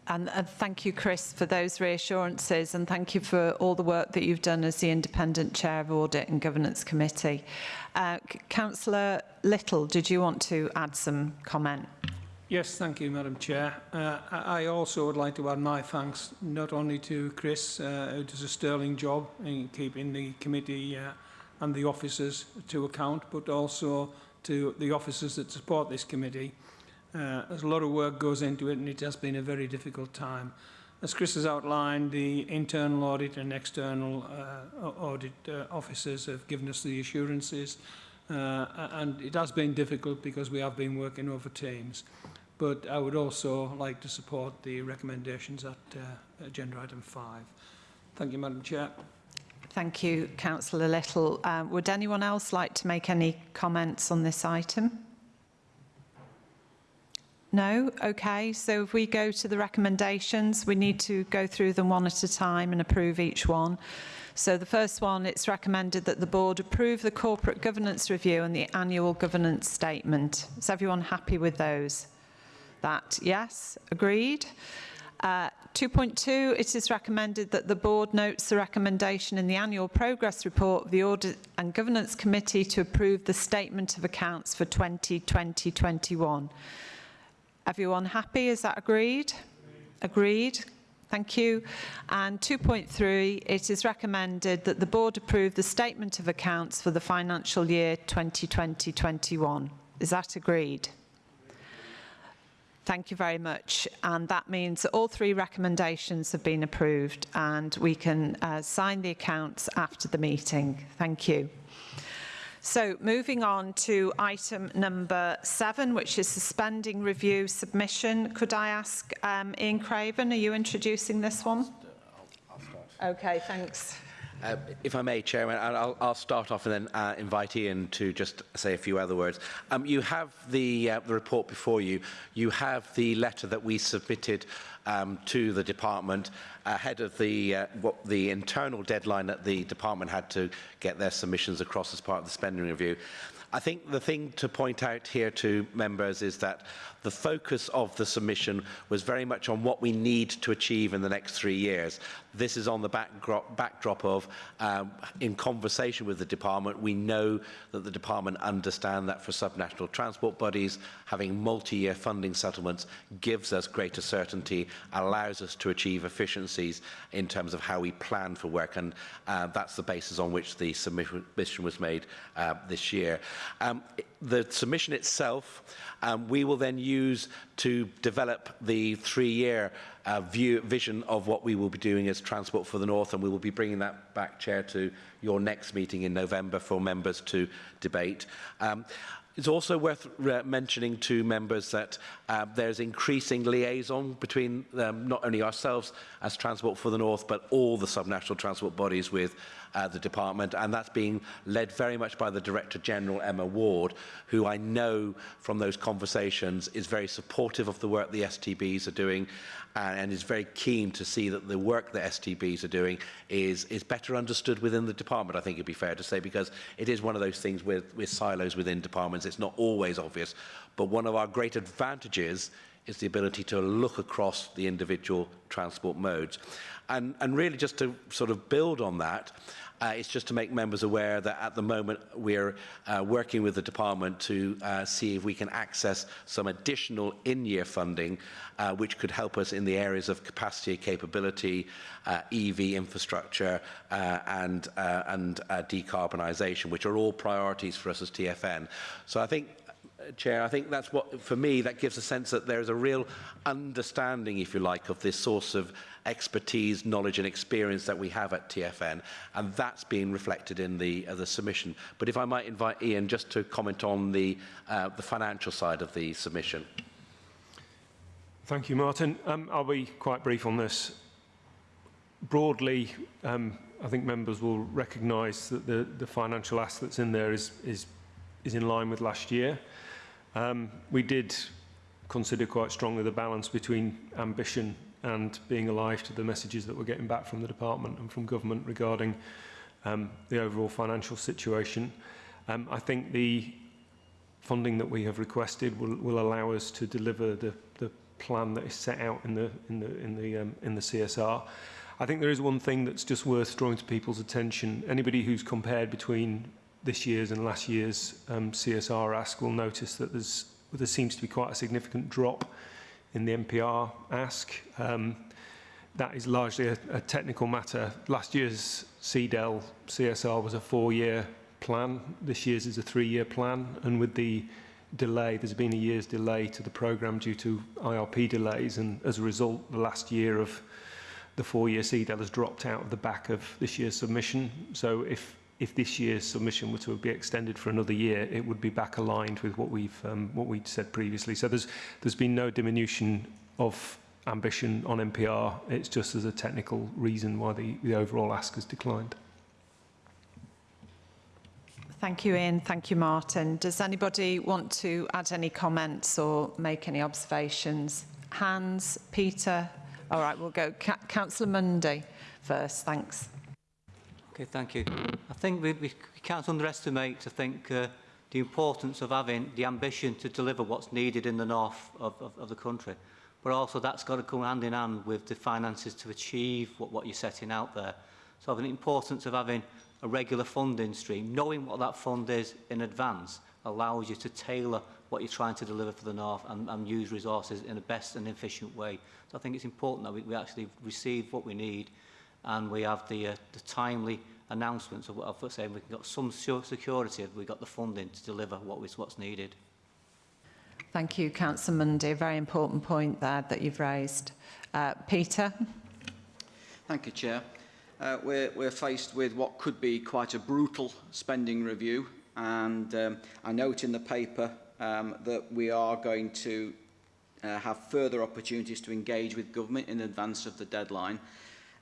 And, and thank you, Chris, for those reassurances and thank you for all the work that you've done as the Independent Chair of Audit and Governance Committee. Uh, Councillor Little, did you want to add some comment? Yes, thank you, Madam Chair. Uh, I also would like to add my thanks not only to Chris, uh, who does a sterling job in keeping the committee uh, and the officers to account, but also to the officers that support this committee. Uh, a lot of work goes into it and it has been a very difficult time. As Chris has outlined, the internal audit and external uh, audit uh, officers have given us the assurances uh, and it has been difficult because we have been working over teams. But I would also like to support the recommendations at uh, agenda item 5. Thank you, Madam Chair. Thank you, Councillor Little. Um, would anyone else like to make any comments on this item? No? Okay, so if we go to the recommendations, we need to go through them one at a time and approve each one. So the first one, it's recommended that the board approve the corporate governance review and the annual governance statement. Is everyone happy with those? That, yes, agreed. Uh, 2.2, it is recommended that the board notes the recommendation in the annual progress report of the Audit and Governance Committee to approve the statement of accounts for 2020-21. Everyone happy? Is that agreed? Agreed. Thank you. And 2.3, it is recommended that the board approve the statement of accounts for the financial year 2020-21. Is that agreed? Thank you very much. And that means that all three recommendations have been approved and we can uh, sign the accounts after the meeting. Thank you. So moving on to item number seven, which is suspending review submission. Could I ask um, Ian Craven, are you introducing this one? Okay, thanks. Uh, if I may, Chairman, I'll, I'll start off and then uh, invite Ian to just say a few other words. Um, you have the, uh, the report before you. You have the letter that we submitted um, to the department ahead of the, uh, what the internal deadline that the department had to get their submissions across as part of the spending review. I think the thing to point out here to members is that the focus of the submission was very much on what we need to achieve in the next three years. This is on the backdrop, backdrop of, um, in conversation with the department, we know that the department understand that for subnational transport bodies, having multi-year funding settlements gives us greater certainty, allows us to achieve efficiencies in terms of how we plan for work, and uh, that's the basis on which the submission was made uh, this year. Um, the submission itself, um, we will then use to develop the three-year uh, view, vision of what we will be doing as Transport for the North, and we will be bringing that back, Chair, to your next meeting in November for members to debate. Um, It's also worth mentioning to members that uh, there's increasing liaison between um, not only ourselves as Transport for the North, but all the subnational transport bodies with the department, and that's being led very much by the Director General, Emma Ward, who I know from those conversations is very supportive of the work the STBs are doing and, is very keen to see that the work that STBs are doing is, is better understood within the department, I think it'd be fair to say, because it is one of those things with, with silos within departments. It's not always obvious, but one of our great advantages is the ability to look across the individual transport modes. And, and really just to sort of build on that, Uh, it's just to make members aware that at the moment we're uh, working with the department to uh, see if we can access some additional in-year funding uh, which could help us in the areas of capacity, capability, uh, EV infrastructure uh, and, uh, and uh, decarbonisation, which are all priorities for us as TFN. So I think Chair, I think that's what, for me, that gives a sense that there is a real understanding, if you like, of this source of expertise, knowledge and experience that we have at TFN, and that's being reflected in the, uh, the submission. But if I might invite Ian just to comment on the, uh, the financial side of the submission. Thank you, Martin. Um, I'll be quite brief on this. Broadly, um, I think members will recognise that the, the financial ask that's in there is, is, is in line with last year. Um, we did consider quite strongly the balance between ambition and being alive to the messages that we're getting back from the department and from government regarding um, the overall financial situation. Um, I think the funding that we have requested will, will allow us to deliver the, the plan that is set out in the, in the, in the, um, in the CSR. I think there is one thing that's just worth drawing to people's attention. Anybody who's compared between this year's and last year's um, CSR ask will notice that there's, there seems to be quite a significant drop in the NPR ask. Um, that is largely a, a technical matter. Last year's CDEL CSR was a four-year plan. This year's is a three-year plan. And with the delay, there's been a year's delay to the programme due to IRP delays. And as a result, the last year of the four-year CDEL has dropped out of the back of this year's submission. So if if this year's submission were to be extended for another year, it would be back aligned with what we've um, what we'd said previously. So there's there's been no diminution of ambition on NPR. It's just as a technical reason why the, the overall ask has declined. Thank you, Ian. Thank you, Martin. Does anybody want to add any comments or make any observations? Hans, Peter? All right, we'll go. Councillor Mundy first. Thanks. Okay, thank you. I think we, we, can't underestimate, I think, uh, the importance of having the ambition to deliver what's needed in the north of, of, of the country. But also that's got to come hand in hand with the finances to achieve what, what you're setting out there. So the importance of having a regular funding stream, knowing what that fund is in advance, allows you to tailor what you're trying to deliver for the North and, and use resources in the best and efficient way. So I think it's important that we, we actually receive what we need and we have the, uh, the timely announcements of, of saying we've got some security, we've got the funding to deliver what is what's needed. Thank you, Councillor Mundy. A very important point there that you've raised. Uh, Peter? Thank you, Chair. Uh, we're, we're faced with what could be quite a brutal spending review and um, I note in the paper um, that we are going to uh, have further opportunities to engage with government in advance of the deadline.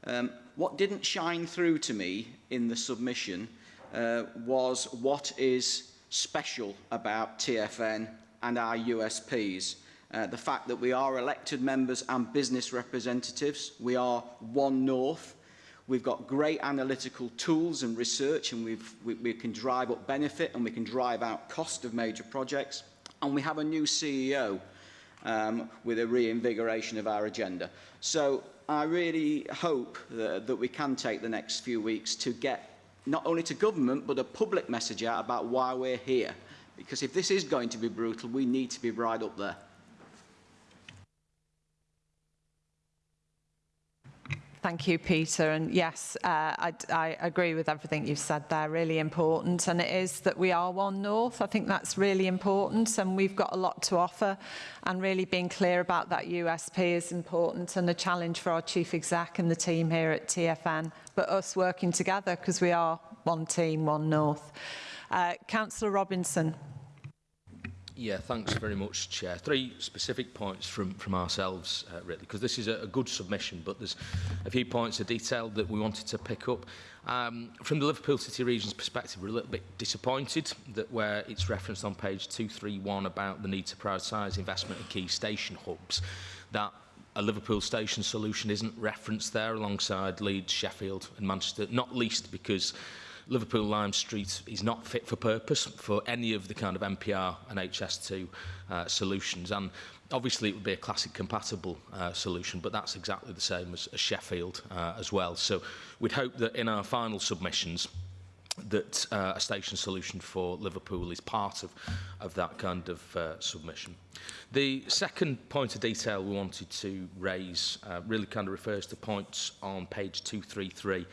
Um, what didn't shine through to me in the submission uh, was what is special about TFN and our USPs. Uh, the fact that we are elected members and business representatives, we are one North, we've got great analytical tools and research and we've, we, we can drive up benefit and we can drive out cost of major projects and we have a new CEO um, with a reinvigoration of our agenda. So I really hope that, that we can take the next few weeks to get not only to government but a public message out about why we're here. Because if this is going to be brutal, we need to be right up there. Thank you, Peter. And yes, uh, I, I agree with everything you've said there. Really important. And it is that we are One North. I think that's really important. And we've got a lot to offer. And really being clear about that USP is important and a challenge for our Chief Exec and the team here at TFN. But us working together because we are one team, One North. Uh, Councillor Robinson. Yeah, thanks very much, Chair. Three specific points from, from ourselves, uh, really, because this is a, a good submission, but there's a few points of detail that we wanted to pick up. Um, from the Liverpool City Region's perspective, we're a little bit disappointed that where it's referenced on page 231 about the need to prioritise investment in key station hubs, that a Liverpool station solution isn't referenced there alongside Leeds, Sheffield and Manchester, not least because Liverpool Lime Street is not fit for purpose for any of the kind of MPR and HS2 uh, solutions. And obviously it would be a classic compatible uh, solution, but that's exactly the same as, as Sheffield uh, as well. So we'd hope that in our final submissions, that uh, a station solution for Liverpool is part of, of that kind of uh, submission. The second point of detail we wanted to raise uh, really kind of refers to points on page 233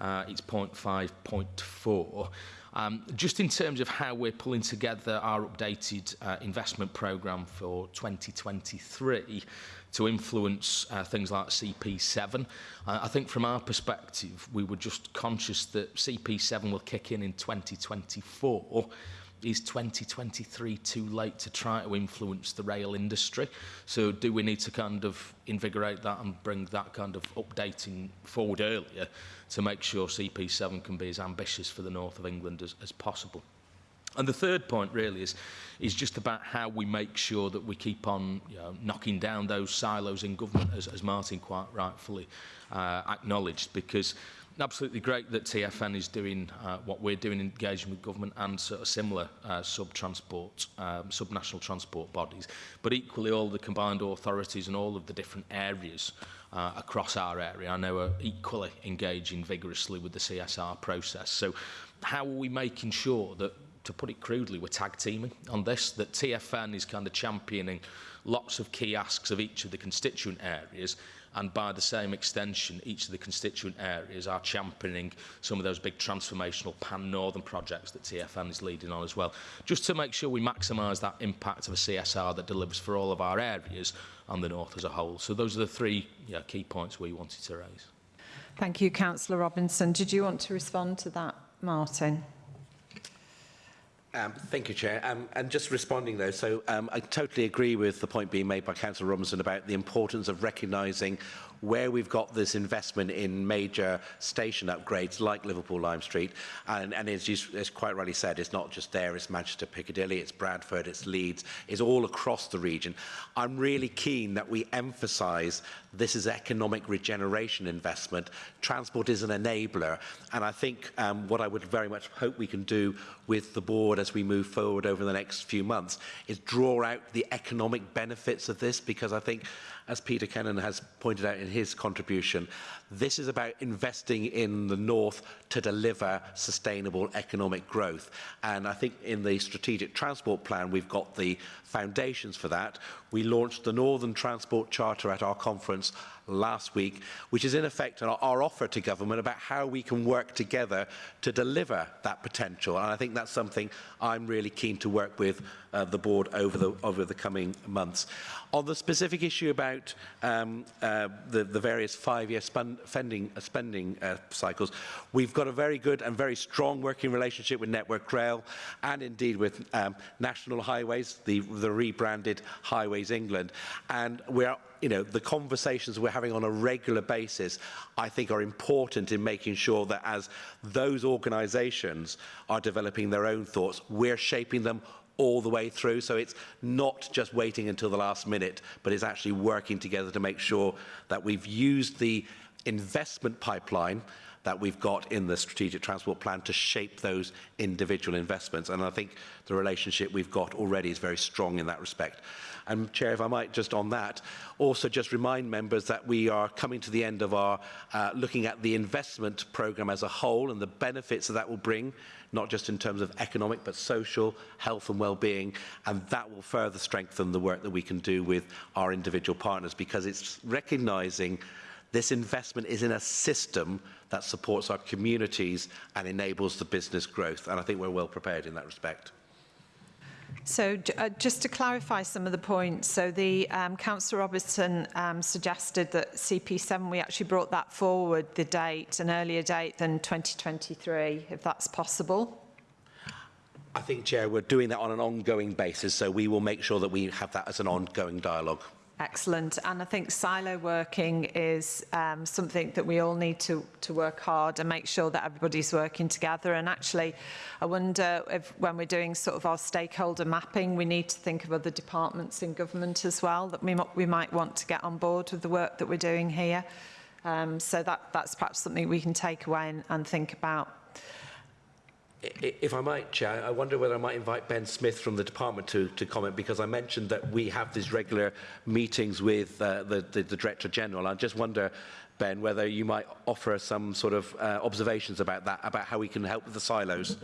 uh, it's 0.5, 0.4. Um, just in terms of how we're pulling together our updated uh, investment programme for 2023 to influence uh, things like CP7, uh, I think from our perspective, we were just conscious that CP7 will kick in in 2024 is 2023 too late to try to influence the rail industry? So do we need to kind of invigorate that and bring that kind of updating forward earlier to make sure CP7 can be as ambitious for the north of England as, as possible? And the third point really is, is just about how we make sure that we keep on you know, knocking down those silos in government, as, as Martin quite rightfully uh, acknowledged, because absolutely great that TFN is doing uh, what we're doing, engaging with government and sort of similar uh, sub-transport, um, sub-national transport bodies, but equally all the combined authorities and all of the different areas uh, across our area, I know are equally engaging vigorously with the CSR process. So how are we making sure that to put it crudely, we're tag teaming on this, that TFN is kind of championing lots of key asks of each of the constituent areas and by the same extension each of the constituent areas are championing some of those big transformational pan-northern projects that TFN is leading on as well. Just to make sure we maximise that impact of a CSR that delivers for all of our areas and the north as a whole. So those are the three yeah, key points we wanted to raise. Thank you Councillor Robinson. Did you want to respond to that Martin? Um, thank you, Chair. Um, and just responding, though, so um, I totally agree with the point being made by Councillor Robinson about the importance of recognising where we've got this investment in major station upgrades like Liverpool Lime Street, and, and as you as quite rightly said, it's not just there, it's Manchester Piccadilly, it's Bradford, it's Leeds, it's all across the region. I'm really keen that we emphasise this is economic regeneration investment. Transport is an enabler, and I think um, what I would very much hope we can do with the board as we move forward over the next few months is draw out the economic benefits of this because I think as Peter Kennan has pointed out in his contribution, This is about investing in the north to deliver sustainable economic growth. And I think in the strategic transport plan, we've got the foundations for that. We launched the Northern Transport Charter at our conference last week, which is in effect our, our offer to government about how we can work together to deliver that potential. And I think that's something I'm really keen to work with uh, the board over the, over the coming months. On the specific issue about um, uh, the, the various five-year spending, uh, spending uh, cycles, we've got a very good and very strong working relationship with Network Rail and indeed with um, National Highways, the, the rebranded Highways England. And we're you know, the conversations we're having on a regular basis, I think are important in making sure that as those organisations are developing their own thoughts, we're shaping them all the way through. So it's not just waiting until the last minute, but it's actually working together to make sure that we've used the investment pipeline that we've got in the strategic transport plan to shape those individual investments. And I think the relationship we've got already is very strong in that respect. And Chair, if I might just on that, also just remind members that we are coming to the end of our uh, looking at the investment programme as a whole and the benefits that that will bring, not just in terms of economic, but social, health and well-being. And that will further strengthen the work that we can do with our individual partners because it's recognising this investment is in a system that supports our communities and enables the business growth. And I think we're well prepared in that respect. So uh, just to clarify some of the points, so the um, Councillor Robertson um, suggested that CP7, we actually brought that forward, the date, an earlier date than 2023, if that's possible. I think, Chair, we're doing that on an ongoing basis, so we will make sure that we have that as an ongoing dialogue. Excellent. And I think silo working is um, something that we all need to, to work hard and make sure that everybody's working together. And actually, I wonder if when we're doing sort of our stakeholder mapping, we need to think of other departments in government as well that we, we might want to get on board with the work that we're doing here. Um, so that, that's perhaps something we can take away and, and think about if I might, Chair, I wonder whether I might invite Ben Smith from the department to, to comment because I mentioned that we have these regular meetings with uh, the, the, the Director General. I just wonder, Ben, whether you might offer some sort of uh, observations about that, about how we can help with the silos.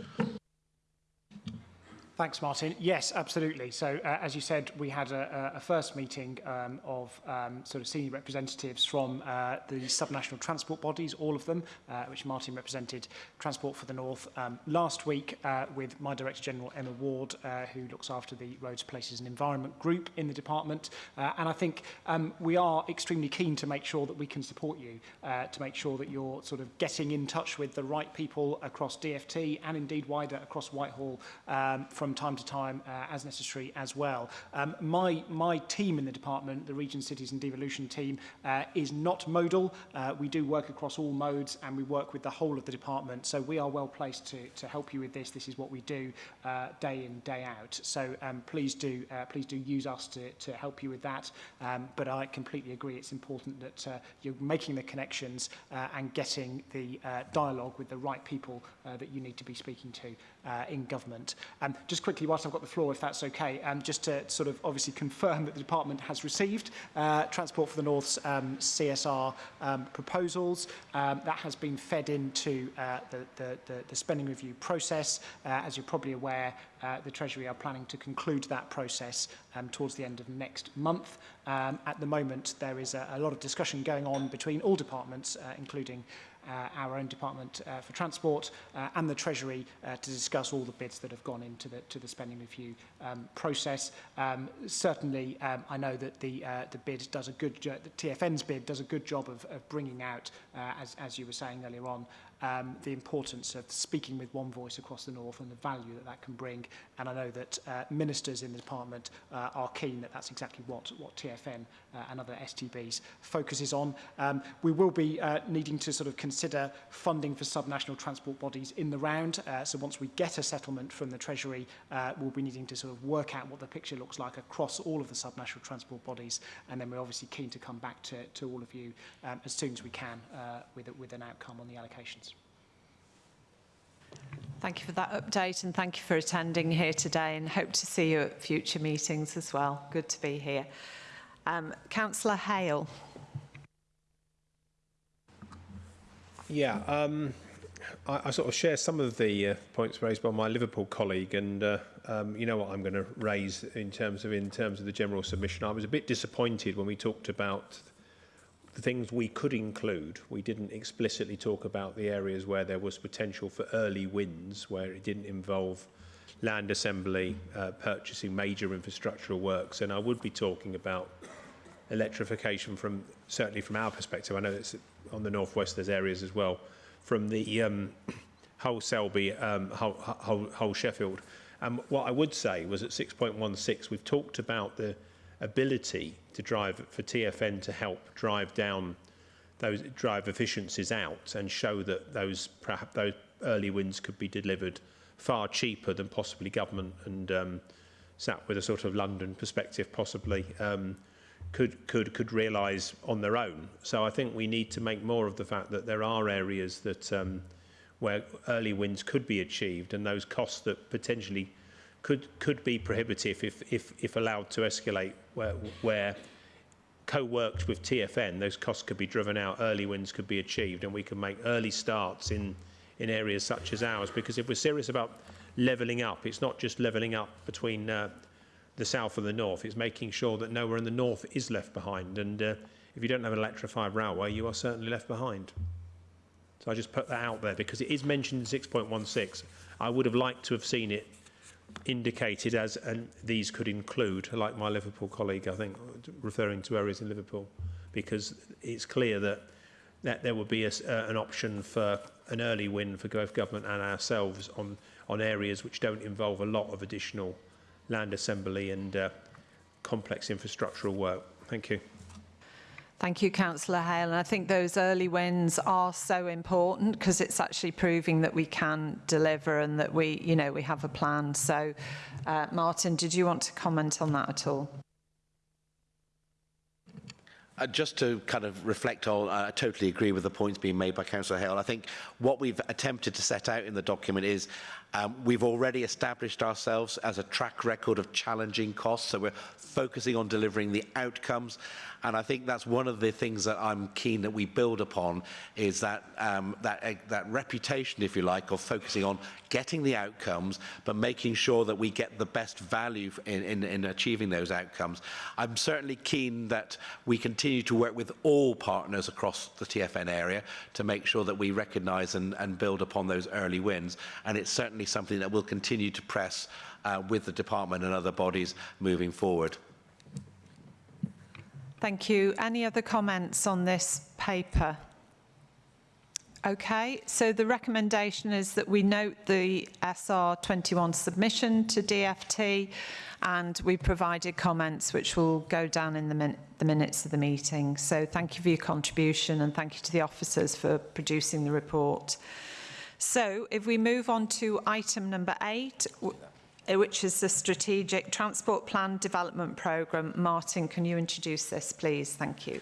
Thanks, Martin. Yes, absolutely. So, uh, as you said, we had a, a first meeting um, of um, sort of senior representatives from uh, the subnational transport bodies, all of them, uh, which Martin represented, Transport for the North, um, last week uh, with my Director General, Emma Ward, uh, who looks after the Roads, Places and Environment group in the department. Uh, and I think um, we are extremely keen to make sure that we can support you, uh, to make sure that you're sort of getting in touch with the right people across DFT and indeed wider across Whitehall um, from time to time uh, as necessary as well. Um, my, my team in the department, the Region Cities and Devolution team, uh, is not modal. Uh, we do work across all modes and we work with the whole of the department. So we are well placed to, to help you with this. This is what we do uh, day in, day out. So um, please do uh, please do use us to, to help you with that. Um, but I completely agree it's important that uh, you're making the connections uh, and getting the uh, dialogue with the right people uh, that you need to be speaking to uh, in government. Um, just quickly, whilst I've got the floor, if that's okay, um, just to sort of obviously confirm that the department has received uh, Transport for the North's um, CSR um, proposals. Um, that has been fed into uh, the, the, the, the spending review process. Uh, as you're probably aware, uh, the Treasury are planning to conclude that process um, towards the end of next month. Um, at the moment, there is a, a lot of discussion going on between all departments, uh, including uh, our own Department uh, for Transport uh, and the Treasury uh, to discuss all the bids that have gone into the, to the spending review um, process. Um, certainly, um, I know that the, uh, the bid does a good, the TFN's bid does a good job of, of bringing out, uh, as, as you were saying earlier on, um, the importance of speaking with one voice across the north and the value that that can bring. And I know that uh, ministers in the department uh, are keen that that's exactly what, what TFN uh, and other STBs focuses on. Um, we will be uh, needing to sort of consider funding for subnational transport bodies in the round. Uh, so once we get a settlement from the Treasury, uh, we'll be needing to sort of work out what the picture looks like across all of the subnational transport bodies. And then we're obviously keen to come back to, to all of you um, as soon as we can uh, with, with an outcome on the allocations. Thank you for that update and thank you for attending here today and hope to see you at future meetings as well. Good to be here. Um, Councillor Hale. Yeah, um, I, I sort of share some of the uh, points raised by my Liverpool colleague and uh, um, you know what I'm going to raise in terms of in terms of the general submission. I was a bit disappointed when we talked about the things we could include, we didn't explicitly talk about the areas where there was potential for early wins, where it didn't involve land assembly, uh, purchasing major infrastructural works. And I would be talking about electrification from, certainly from our perspective, I know it's on the Northwest, there's areas as well, from the um, whole Selby, um, Hull, whole, whole Sheffield. And what I would say was at 6.16, we've talked about the ability to drive for TFN to help drive down those drive efficiencies out and show that those perhaps those early wins could be delivered far cheaper than possibly government and um, sat with a sort of London perspective possibly um, could could could realise on their own. So I think we need to make more of the fact that there are areas that um, where early wins could be achieved and those costs that potentially could could be prohibitive if if, if allowed to escalate where where co-worked with TFN those costs could be driven out early wins could be achieved and we can make early starts in in areas such as ours. Because if we're serious about levelling up it's not just levelling up between uh, the south and the north. It's making sure that nowhere in the north is left behind. And uh, if you don't have an electrified railway you are certainly left behind. So I just put that out there because it is mentioned in 6.16 I would have liked to have seen it indicated as and these could include, like my Liverpool colleague, I think, referring to areas in Liverpool, because it's clear that that there would be a, uh, an option for an early win for both government and ourselves on on areas which don't involve a lot of additional land assembly and uh, complex infrastructural work. Thank you. Thank you, Councillor Hale. And I think those early wins are so important because it's actually proving that we can deliver and that we, you know, we have a plan. So, uh, Martin, did you want to comment on that at all? Uh, just to kind of reflect on, uh, I totally agree with the points being made by Councillor Hale. I think what we've attempted to set out in the document is um, we've already established ourselves as a track record of challenging costs, so we're focusing on delivering the outcomes And I think that's one of the things that I'm keen that we build upon is that, um, that, uh, that reputation, if you like, of focusing on getting the outcomes, but making sure that we get the best value in, in, in achieving those outcomes. I'm certainly keen that we continue to work with all partners across the TFN area to make sure that we recognise and, and build upon those early wins. And it's certainly something that we'll continue to press uh, with the department and other bodies moving forward. Thank you. Any other comments on this paper? Okay, so the recommendation is that we note the SR21 submission to DFT and we provided comments which will go down in the, min the minutes of the meeting. So thank you for your contribution and thank you to the officers for producing the report. So if we move on to item number eight, Uh, which is the Strategic Transport Plan Development Programme. Martin, can you introduce this, please? Thank you.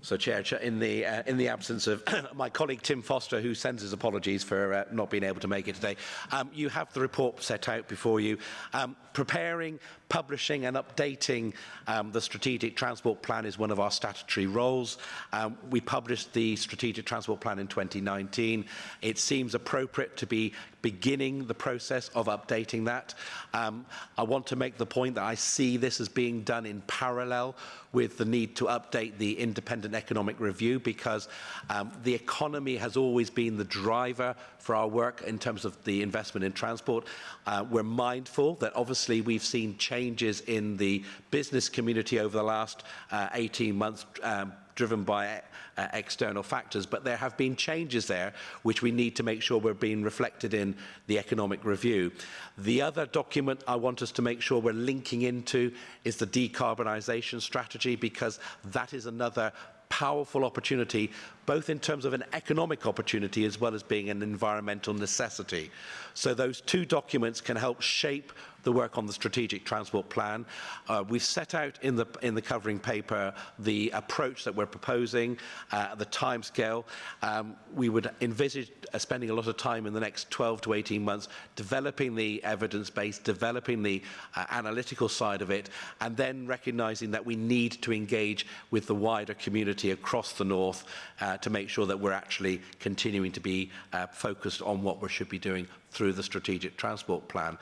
So, Chair, in the uh, in the absence of my colleague Tim Foster, who sends his apologies for uh, not being able to make it today, um, you have the report set out before you. Um, preparing publishing and updating um, the Strategic Transport Plan is one of our statutory roles. Um, we published the Strategic Transport Plan in 2019. It seems appropriate to be beginning the process of updating that. Um, I want to make the point that I see this as being done in parallel with the need to update the independent economic review because um, the economy has always been the driver for our work in terms of the investment in transport. Uh, we're mindful that obviously we've seen changes in the business community over the last uh, 18 months um, driven by uh, external factors, but there have been changes there which we need to make sure we're being reflected in the economic review. The other document I want us to make sure we're linking into is the decarbonisation strategy because that is another powerful opportunity, both in terms of an economic opportunity as well as being an environmental necessity. So those two documents can help shape the work on the strategic transport plan. Uh, we've set out in the, in the covering paper the approach that we're proposing, uh, the timescale. Um, we would envisage uh, spending a lot of time in the next 12 to 18 months developing the evidence base, developing the uh, analytical side of it, and then recognizing that we need to engage with the wider community across the north uh, to make sure that we're actually continuing to be uh, focused on what we should be doing through the strategic transport plan.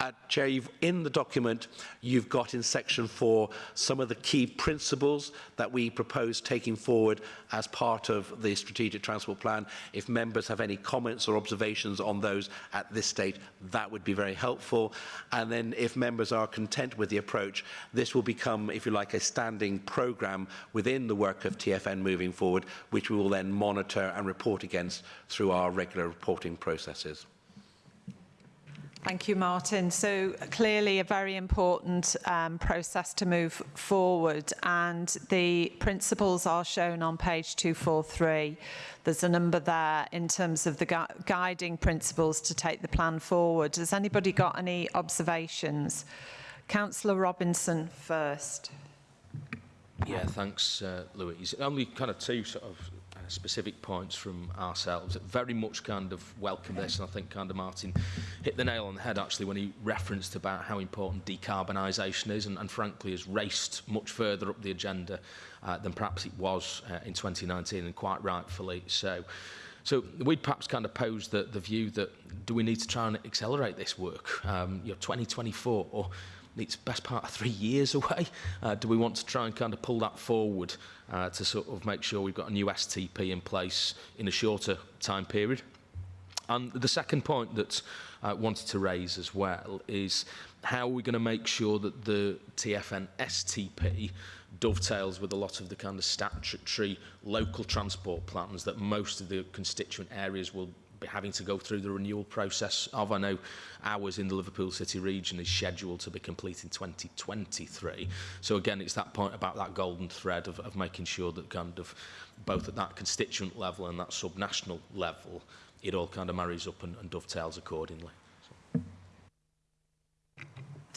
Uh, Chair, you've, in the document, you've got in section four some of the key principles that we propose taking forward as part of the strategic transport plan. If members have any comments or observations on those at this stage, that would be very helpful. And then if members are content with the approach, this will become, if you like, a standing programme within the work of TFN moving forward, which we will then monitor and report against through our regular reporting processes. Thank you, Martin. So clearly a very important um, process to move forward and the principles are shown on page 243. There's a number there in terms of the gu guiding principles to take the plan forward. Has anybody got any observations? Councillor Robinson first. Yeah, thanks, uh, Louise. Only kind of two sort of specific points from ourselves that very much kind of welcome this. And I think kind of Martin hit the nail on the head actually when he referenced about how important decarbonisation is and, and frankly has raced much further up the agenda uh, than perhaps it was uh, in 2019 and quite rightfully so. So we'd perhaps kind of pose the, the view that do we need to try and accelerate this work? Um, you know, 2024 or it's best part of three years away. Uh, do we want to try and kind of pull that forward uh, to sort of make sure we've got a new STP in place in a shorter time period? And the second point that I wanted to raise as well is how are we going to make sure that the TFN STP dovetails with a lot of the kind of statutory local transport plans that most of the constituent areas will having to go through the renewal process of. I know ours in the Liverpool City region is scheduled to be complete in 2023. So again, it's that point about that golden thread of, of making sure that kind of both at that constituent level and that subnational level, it all kind of marries up and, and dovetails accordingly.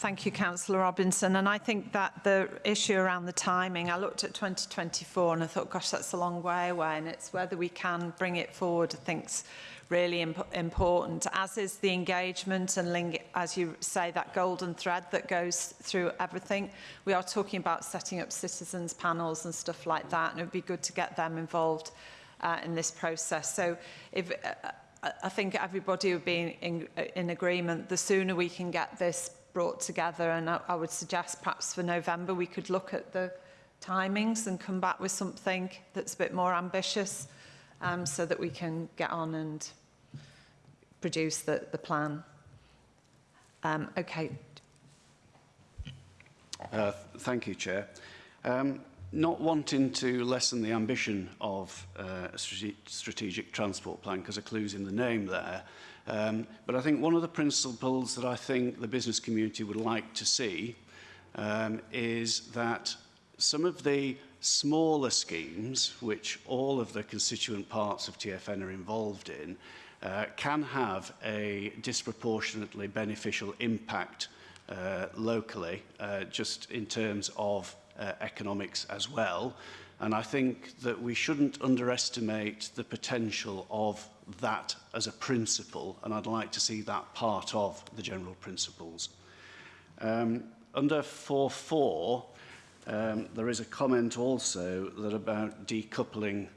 Thank you, Councillor Robinson. And I think that the issue around the timing, I looked at 2024 and I thought, gosh, that's a long way away. And it's whether we can bring it forward, I think's really imp important, as is the engagement and, as you say, that golden thread that goes through everything. We are talking about setting up citizens panels and stuff like that, and it would be good to get them involved uh, in this process. So if, uh, I think everybody would be in, in agreement, the sooner we can get this brought together and I, I would suggest perhaps for November we could look at the timings and come back with something that's a bit more ambitious um, so that we can get on and produce the, the plan. Um, okay. Uh, thank you, Chair. Um, not wanting to lessen the ambition of uh, a strate strategic transport plan, because a clue's in the name there, um, but I think one of the principles that I think the business community would like to see um, is that some of the smaller schemes, which all of the constituent parts of TFN are involved in, uh, can have a disproportionately beneficial impact uh, locally, uh, just in terms of uh, economics as well. And I think that we shouldn't underestimate the potential of that as a principle, and I'd like to see that part of the general principles. Um, under 4.4, um, there is a comment also that about decoupling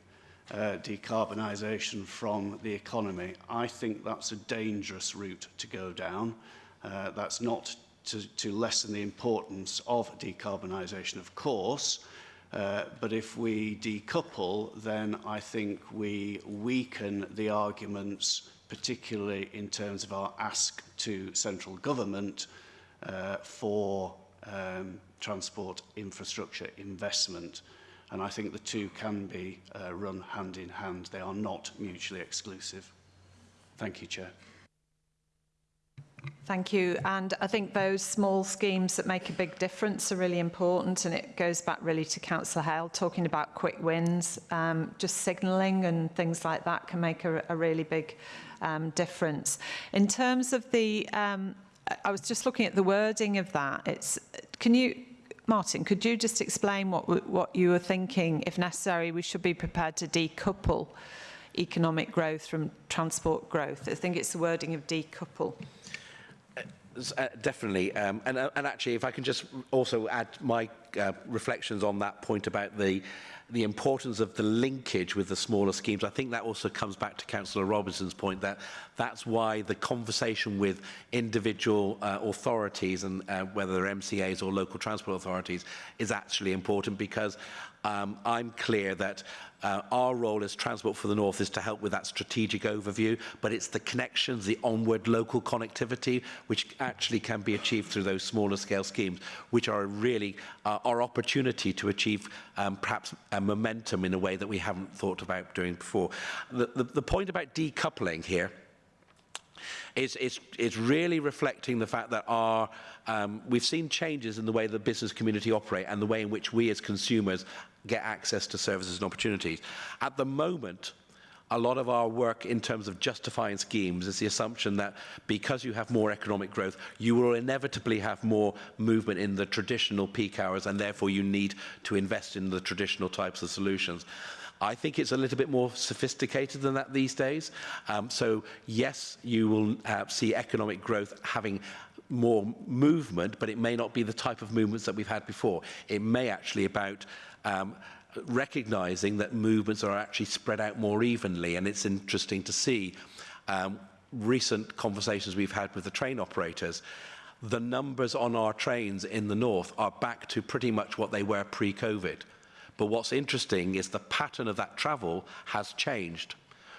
uh, decarbonisation from the economy. I think that's a dangerous route to go down. Uh, that's not to, to lessen the importance of decarbonisation, of course, uh, but if we decouple, then I think we weaken the arguments, particularly in terms of our ask to central government uh, for um, transport infrastructure investment. Uh, And I think the two can be uh, run hand in hand. They are not mutually exclusive. Thank you, Chair. Thank you. And I think those small schemes that make a big difference are really important. And it goes back really to Councillor Hale talking about quick wins. Um, just signalling and things like that can make a, a really big um, difference. In terms of the, um, I was just looking at the wording of that. It's, can you, Martin, could you just explain what, what you were thinking? If necessary, we should be prepared to decouple economic growth from transport growth. I think it's the wording of decouple. Uh, definitely. Um, and, uh, and actually, if I can just also add my uh, reflections on that point about the the importance of the linkage with the smaller schemes. I think that also comes back to Councillor Robinson's point that that's why the conversation with individual uh, authorities and uh, whether they're MCAs or local transport authorities is actually important because um, I'm clear that uh, our role as Transport for the North is to help with that strategic overview, but it's the connections, the onward local connectivity, which actually can be achieved through those smaller scale schemes, which are really uh, our opportunity to achieve um, perhaps a momentum in a way that we haven't thought about doing before. The, the, the point about decoupling here is, is, is really reflecting the fact that our um, we've seen changes in the way the business community operate and the way in which we as consumers get access to services and opportunities. At the moment, a lot of our work in terms of justifying schemes is the assumption that because you have more economic growth, you will inevitably have more movement in the traditional peak hours and therefore you need to invest in the traditional types of solutions. I think it's a little bit more sophisticated than that these days. Um, so yes, you will uh, see economic growth having more movement, but it may not be the type of movements that we've had before. It may actually about um, recognizing that movements are actually spread out more evenly. And it's interesting to see um, recent conversations we've had with the train operators. The numbers on our trains in the north are back to pretty much what they were pre-COVID. But what's interesting is the pattern of that travel has changed.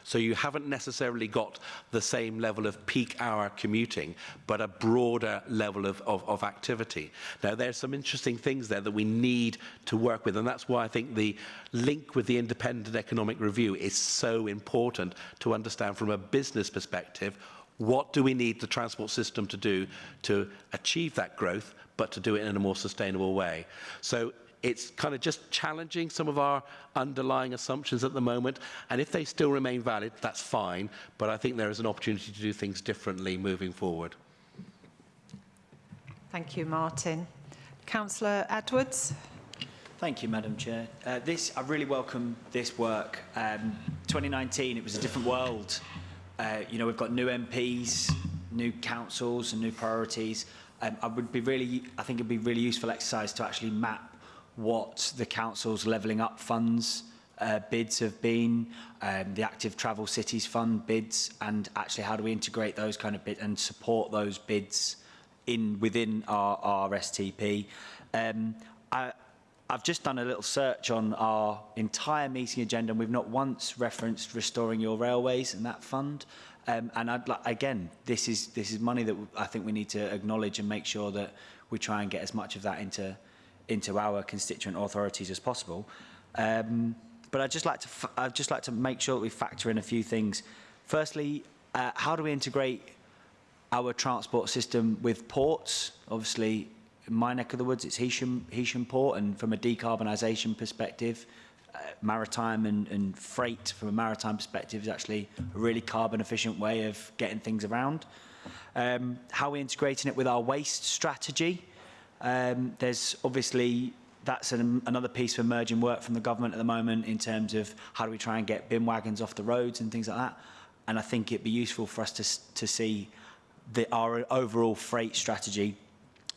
So you haven't necessarily got the same level of peak hour commuting, but a broader level of, of, of activity. Now, there's some interesting things there that we need to work with, and that's why I think the link with the independent economic review is so important to understand from a business perspective what do we need the transport system to do to achieve that growth, but to do it in a more sustainable way. So it's kind of just challenging some of our underlying assumptions at the moment. And if they still remain valid, that's fine. But I think there is an opportunity to do things differently moving forward. Thank you, Martin. Councillor Edwards. Thank you, Madam Chair. Uh, this, I really welcome this work. Um, 2019, it was a different world Uh, you know, we've got new MPs, new councils and new priorities. Um, I would be really, I think it'd be really useful exercise to actually map what the council's levelling up funds uh, bids have been, um, the active travel cities fund bids, and actually how do we integrate those kind of bids and support those bids in within our, our STP. Um, I, I've just done a little search on our entire meeting agenda and we've not once referenced restoring your railways and that fund. Um, and I'd like, again, this is, this is money that I think we need to acknowledge and make sure that we try and get as much of that into, into our constituent authorities as possible. Um, but I'd just like to I'd just like to make sure that we factor in a few things. Firstly, uh, how do we integrate our transport system with ports? Obviously, in my neck of the woods, it's Hesham, Hesham Port, and from a decarbonisation perspective, uh, maritime and, and freight from a maritime perspective is actually a really carbon efficient way of getting things around. Um, how we're integrating it with our waste strategy. Um, there's obviously that's an, another piece of emerging work from the government at the moment in terms of how do we try and get bin wagons off the roads and things like that. And I think it'd be useful for us to, to see the, our overall freight strategy.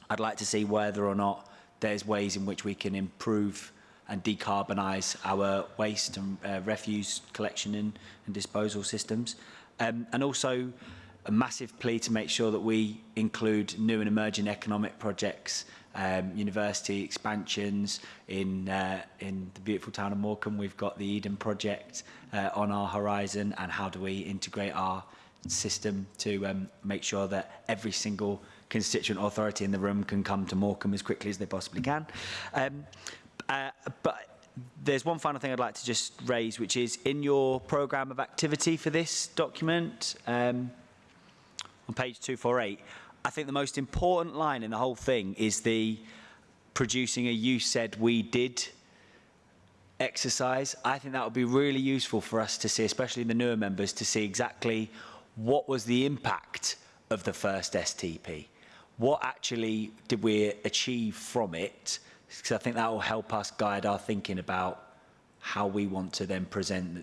I'd like to see whether or not there's ways in which we can improve and decarbonise our waste and uh, refuse collection and, and disposal systems. Um, and also, a massive plea to make sure that we include new and emerging economic projects, um, university expansions. In, uh, in the beautiful town of Morecambe, we've got the Eden project uh, on our horizon and how do we integrate our system to um, make sure that every single constituent authority in the room can come to Morecambe as quickly as they possibly can. Um, uh, but there's one final thing I'd like to just raise, which is in your programme of activity for this document, um, on page 248, I think the most important line in the whole thing is the producing a you said we did exercise. I think that would be really useful for us to see, especially the newer members, to see exactly what was the impact of the first STP what actually did we achieve from it? Because I think that will help us guide our thinking about how we want to then present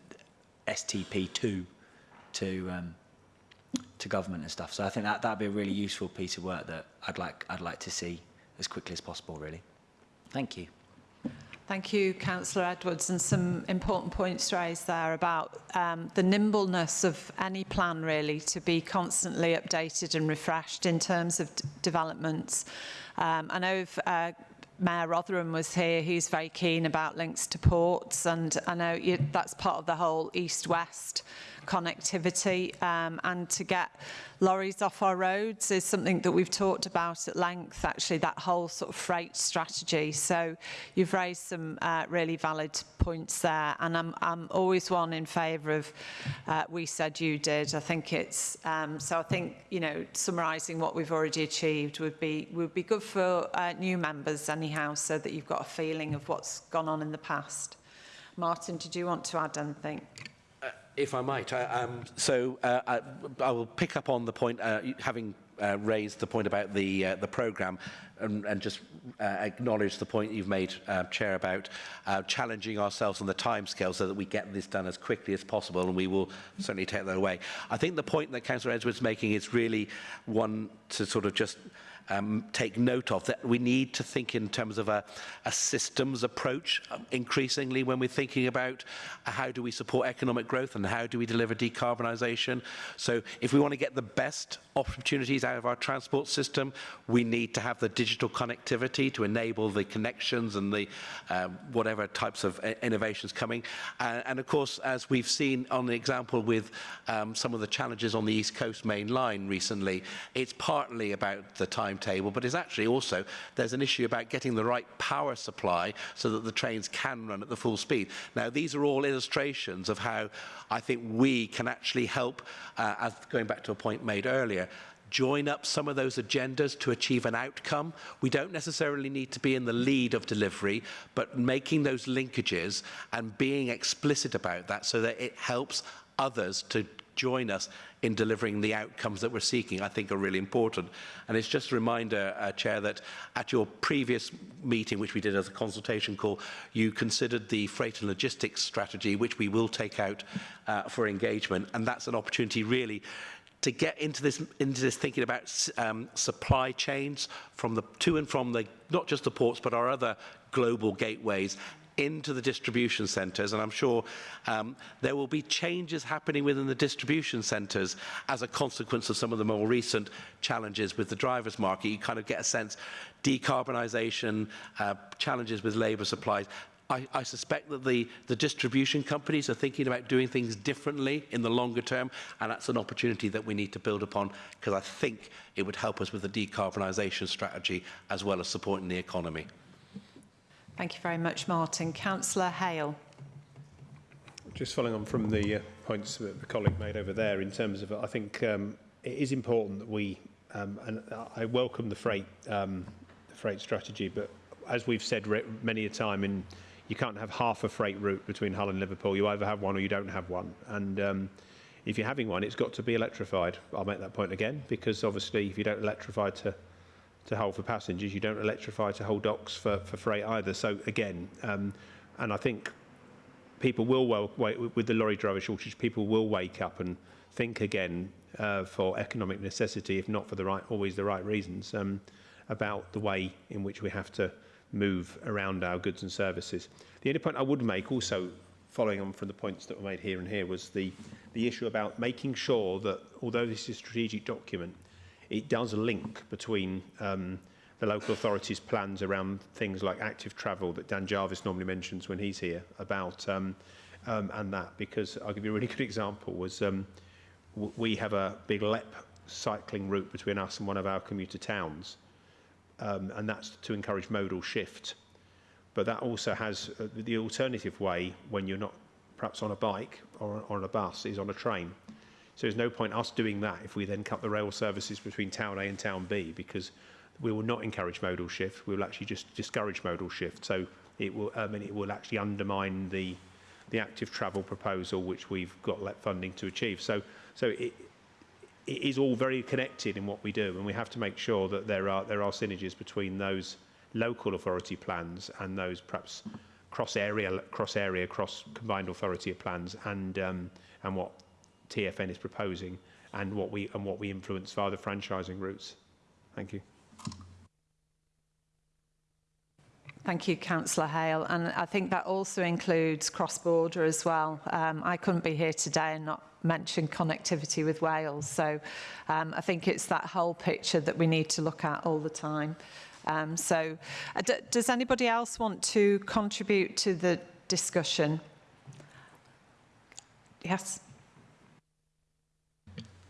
STP2 to um, to government and stuff. So I think that that'd be a really useful piece of work that I'd like I'd like to see as quickly as possible. Really, thank you. Thank you, Councillor Edwards, and some important points raised there about um, the nimbleness of any plan really to be constantly updated and refreshed in terms of developments. Um, I know if, uh, Mayor Rotherham was here, he's very keen about links to ports, and I know you, that's part of the whole east-west connectivity um, and to get lorries off our roads is something that we've talked about at length, actually, that whole sort of freight strategy. So you've raised some uh, really valid points there, and I'm, I'm always one in favour of uh, we said you did. I think it's, um, so I think, you know, summarising what we've already achieved would be, would be good for uh, new members anyhow, so that you've got a feeling of what's gone on in the past. Martin, did you want to add anything? if I might, I, um, so uh, I, I will pick up on the point, uh, having uh, raised the point about the uh, the program and, and just uh, acknowledge the point you've made uh, chair about uh, challenging ourselves on the time scale so that we get this done as quickly as possible and we will certainly take that away. I think the point that councillor edwards is making is really one to sort of just um, take note of, that we need to think in terms of a, a systems approach um, increasingly when we're thinking about how do we support economic growth and how do we deliver decarbonisation. So if we want to get the best opportunities out of our transport system. We need to have the digital connectivity to enable the connections and the um, whatever types of uh, innovations coming. Uh, and of course, as we've seen on the example with um, some of the challenges on the East Coast main line recently, it's partly about the timetable, but it's actually also, there's an issue about getting the right power supply so that the trains can run at the full speed. Now, these are all illustrations of how I think we can actually help, uh, as going back to a point made earlier, join up some of those agendas to achieve an outcome. We don't necessarily need to be in the lead of delivery, but making those linkages and being explicit about that so that it helps others to join us in delivering the outcomes that we're seeking, I think are really important. And it's just a reminder, uh, Chair, that at your previous meeting, which we did as a consultation call, you considered the freight and logistics strategy, which we will take out uh, for engagement. And that's an opportunity really to get into this into this thinking about um, supply chains from the to and from the not just the ports but our other global gateways into the distribution centres and I'm sure um, there will be changes happening within the distribution centres as a consequence of some of the more recent challenges with the drivers market. You kind of get a sense decarbonisation, uh, challenges with labour supplies. I, I suspect that the, the distribution companies are thinking about doing things differently in the longer term, and that's an opportunity that we need to build upon because I think it would help us with the decarbonisation strategy as well as supporting the economy. Thank you very much, Martin. Councillor Hale. Just following on from the uh, points that the colleague made over there in terms of, I think um, it is important that we, um, and I welcome the freight, um, the freight strategy, but as we've said many a time, in, you can't have half a freight route between Hull and Liverpool. You either have one or you don't have one. And um, if you're having one, it's got to be electrified. I'll make that point again, because obviously if you don't electrify to to Hull for passengers. You don't electrify to Hull docks for, for freight either. So again, um, and I think people will, well, wait, with the lorry driver shortage, people will wake up and think again uh, for economic necessity, if not for the right, always the right reasons, um, about the way in which we have to move around our goods and services. The only point I would make also following on from the points that were made here and here was the, the issue about making sure that although this is a strategic document, it does link between um, the local authorities' plans around things like active travel that Dan Jarvis normally mentions when he's here about um, um, and that because I'll give you a really good example was um, we have a big LEP cycling route between us and one of our commuter towns um, and that's to encourage modal shift. But that also has uh, the alternative way when you're not perhaps on a bike or on a bus is on a train. So there's no point us doing that if we then cut the rail services between town A and town B because we will not encourage modal shift. We will actually just discourage modal shift. So it will, I mean, it will actually undermine the the active travel proposal which we've got let funding to achieve. So so it, it is all very connected in what we do and we have to make sure that there are there are synergies between those local authority plans and those perhaps cross area cross area cross combined authority plans and um, and what TFN is proposing and what we and what we influence via the franchising routes. Thank you. Thank you, Councillor Hale. And I think that also includes cross-border as well. Um, I couldn't be here today and not mention connectivity with Wales. So um, I think it's that whole picture that we need to look at all the time. Um, so uh, does anybody else want to contribute to the discussion? Yes.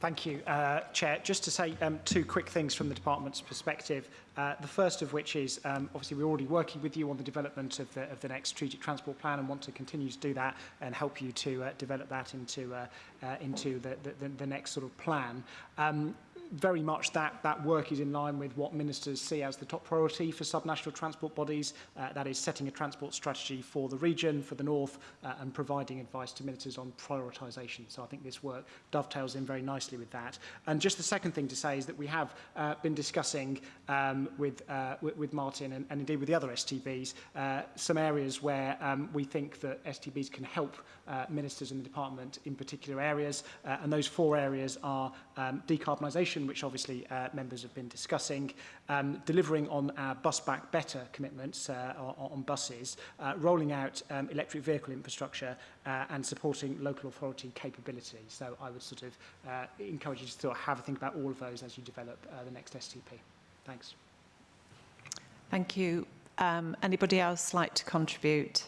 Thank you, uh, Chair. Just to say um, two quick things from the department's perspective. Uh, the first of which is, um, obviously, we're already working with you on the development of the, of the next strategic transport plan and want to continue to do that and help you to uh, develop that into, uh, uh, into the, the, the next sort of plan. Um, very much that, that work is in line with what ministers see as the top priority for subnational transport bodies. Uh, that is setting a transport strategy for the region, for the north, uh, and providing advice to ministers on prioritisation. So I think this work dovetails in very nicely with that. And just the second thing to say is that we have uh, been discussing um, with, uh, with, Martin and, and indeed with the other STBs uh, some areas where um, we think that STBs can help uh, ministers in the department in particular areas. And those four areas are um, decarbonisation legislation, which obviously uh, members have been discussing, um, delivering on our Bus Back Better commitments uh, on, on buses, uh, rolling out um, electric vehicle infrastructure uh, and supporting local authority capability. So I would sort of uh, encourage you to sort of have a think about all of those as you develop uh, the next STP. Thanks. Thank you. Um, anybody else like to contribute?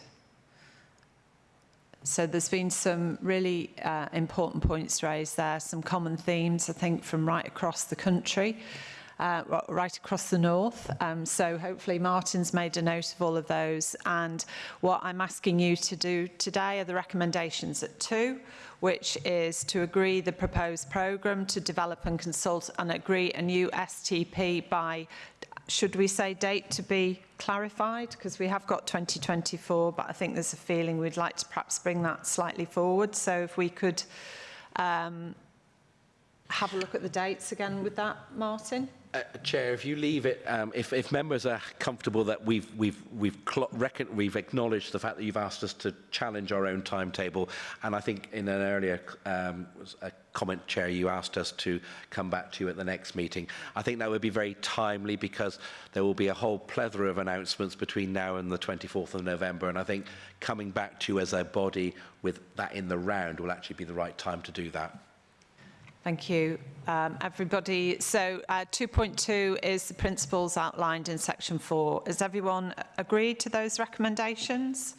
So there's been some really uh, important points raised there, some common themes, I think, from right across the country, uh, right across the north. Um, so hopefully Martin's made a note of all of those. And what I'm asking you to do today are the recommendations at two, which is to agree the proposed programme to develop and consult and agree a new STP by should we say date to be clarified? Because we have got 2024, but I think there's a feeling we'd like to perhaps bring that slightly forward. So if we could um, have a look at the dates again with that, Martin? Uh, uh, Chair, if you leave it, um, if, if members are comfortable that we've, we've, we've, reckon, we've acknowledged the fact that you've asked us to challenge our own timetable, and I think in an earlier um, a comment, Chair, you asked us to come back to you at the next meeting. I think that would be very timely because there will be a whole plethora of announcements between now and the 24th of November, and I think coming back to you as a body with that in the round will actually be the right time to do that. Thank you, um, everybody. So uh, 2.2 is the principles outlined in section 4. Has everyone agreed to those recommendations?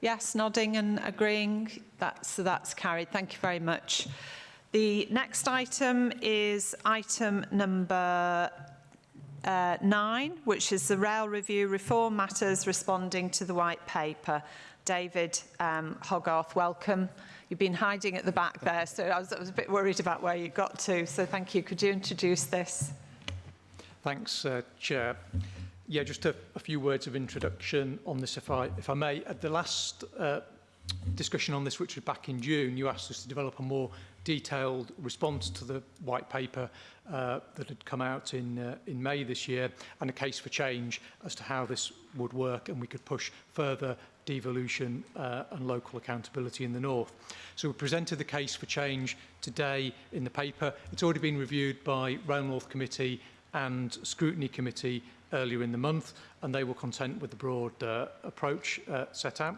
Yes, nodding and agreeing. That's, so that's carried. Thank you very much. The next item is item number uh, nine, which is the rail review reform matters responding to the white paper. David um, Hoggarth, welcome. You've been hiding at the back there, so I was, I was a bit worried about where you got to. So thank you. Could you introduce this? Thanks, uh, Chair. Yeah, just a, a few words of introduction on this, if I, if I may. At the last uh, discussion on this, which was back in June, you asked us to develop a more detailed response to the white paper uh, that had come out in, uh, in May this year and a case for change as to how this would work and we could push further devolution uh, and local accountability in the north. So we presented the case for change today in the paper. It's already been reviewed by Rail North Committee and Scrutiny Committee earlier in the month, and they were content with the broad uh, approach uh, set out.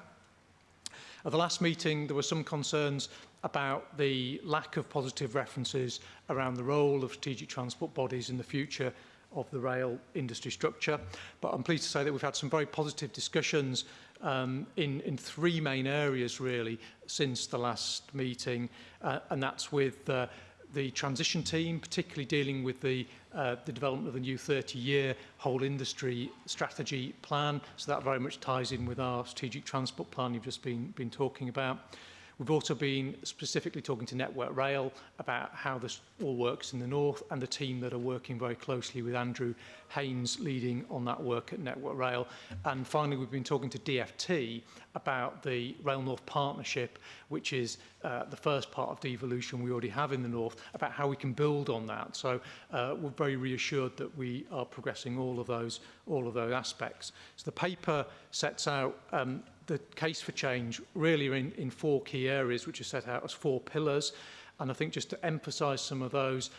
At the last meeting, there were some concerns about the lack of positive references around the role of strategic transport bodies in the future of the rail industry structure. But I'm pleased to say that we've had some very positive discussions um, in, in three main areas really since the last meeting uh, and that's with uh, the transition team, particularly dealing with the, uh, the development of the new 30-year whole industry strategy plan. So that very much ties in with our strategic transport plan you've just been, been talking about. We've also been specifically talking to Network Rail about how this all works in the north and the team that are working very closely with Andrew Haynes leading on that work at Network Rail. And finally, we've been talking to DFT about the Rail North partnership, which is uh, the first part of devolution we already have in the north, about how we can build on that. So uh, we're very reassured that we are progressing all of those all of those aspects. So the paper sets out um, the case for change really in, in four key areas, which are set out as four pillars. And I think just to emphasise some of those,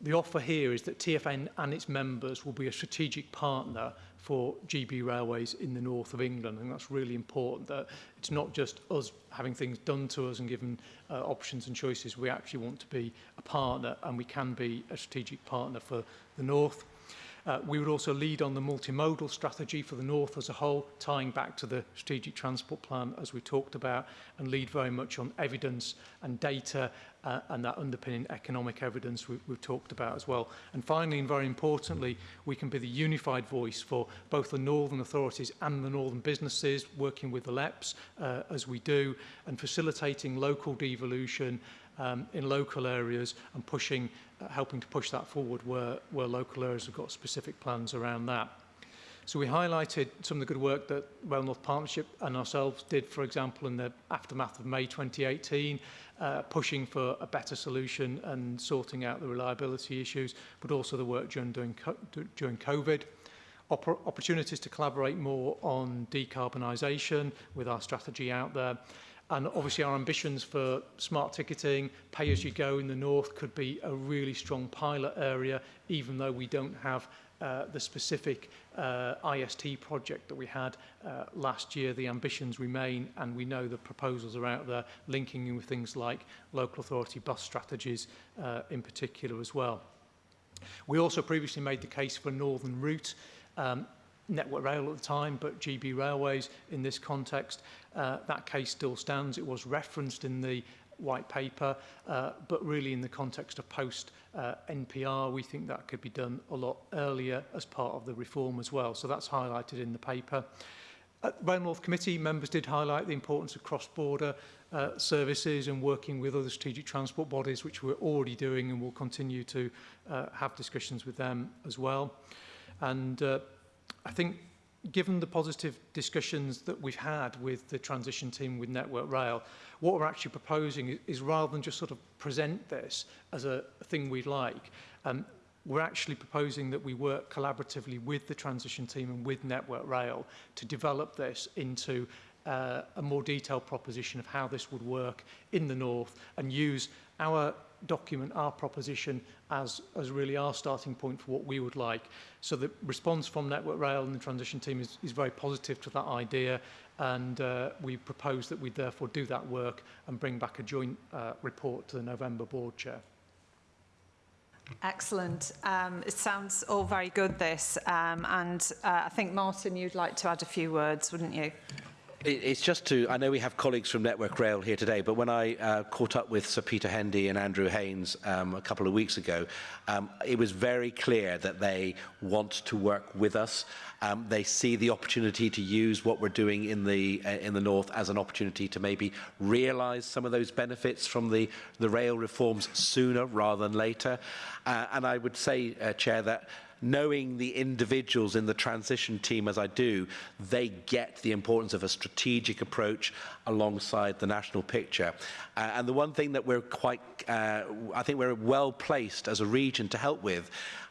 the offer here is that TFN and its members will be a strategic partner for GB Railways in the north of England. And that's really important that it's not just us having things done to us and given uh, options and choices. We actually want to be a partner and we can be a strategic partner for the north. Uh, we would also lead on the multimodal strategy for the North as a whole, tying back to the strategic transport plan as we talked about, and lead very much on evidence and data uh, and that underpinning economic evidence we, we've talked about as well. And finally, and very importantly, we can be the unified voice for both the Northern authorities and the Northern businesses, working with the LEPs uh, as we do, and facilitating local devolution um, in local areas and pushing, uh, helping to push that forward where, where local areas have got specific plans around that. So we highlighted some of the good work that Rail North Partnership and ourselves did, for example, in the aftermath of May 2018, uh, pushing for a better solution and sorting out the reliability issues, but also the work during, during, during COVID. Oppor opportunities to collaborate more on decarbonisation with our strategy out there And obviously our ambitions for smart ticketing, pay as you go in the north could be a really strong pilot area, even though we don't have uh, the specific uh, IST project that we had uh, last year. The ambitions remain and we know the proposals are out there linking in with things like local authority bus strategies uh, in particular as well. We also previously made the case for Northern Route. Um, Network Rail at the time, but GB Railways in this context. Uh, that case still stands. It was referenced in the white paper, uh, but really in the context of post uh, NPR, we think that could be done a lot earlier as part of the reform as well. So that's highlighted in the paper. At the Rail North Committee, members did highlight the importance of cross-border uh, services and working with other strategic transport bodies, which we're already doing and will continue to uh, have discussions with them as well. And uh, I think given the positive discussions that we've had with the transition team with Network Rail, what we're actually proposing is rather than just sort of present this as a, a thing we'd like, um, we're actually proposing that we work collaboratively with the transition team and with Network Rail to develop this into uh, a more detailed proposition of how this would work in the north and use our document our proposition as, as really our starting point for what we would like. So the response from Network Rail and the transition team is, is very positive to that idea and uh, we propose that we therefore do that work and bring back a joint uh, report to the November board chair. Excellent. Um, it sounds all very good, this. Um, and uh, I think, Martin, you'd like to add a few words, wouldn't you? It's just to, I know we have colleagues from Network Rail here today, but when I uh, caught up with Sir Peter Hendy and Andrew Haynes um, a couple of weeks ago, um, it was very clear that they want to work with us. Um, they see the opportunity to use what we're doing in the, uh, in the North as an opportunity to maybe realise some of those benefits from the, the rail reforms sooner rather than later. Uh, and I would say, uh, Chair, that knowing the individuals in the transition team as I do, they get the importance of a strategic approach alongside the national picture. Uh, and the one thing that we're quite, uh, I think we're well placed as a region to help with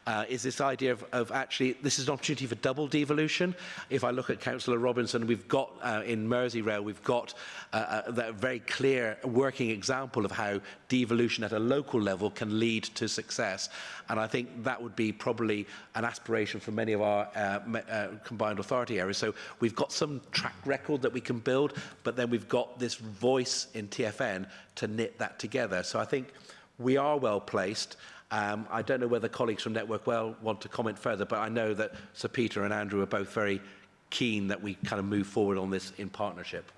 uh, is this idea of, of actually, this is an opportunity for double devolution. If I look at Councillor Robinson, we've got uh, in Merseyrail, we've got uh, uh a, that very clear working example of how devolution at a local level can lead to success. And I think that would be probably an aspiration for many of our uh, uh, combined authority areas. So we've got some track record that we can build, but then we've got this voice in TFN to knit that together. So I think we are well placed. Um, I don't know whether colleagues from Network Rail want to comment further, but I know that Sir Peter and Andrew are both very keen that we kind of move forward on this in partnership.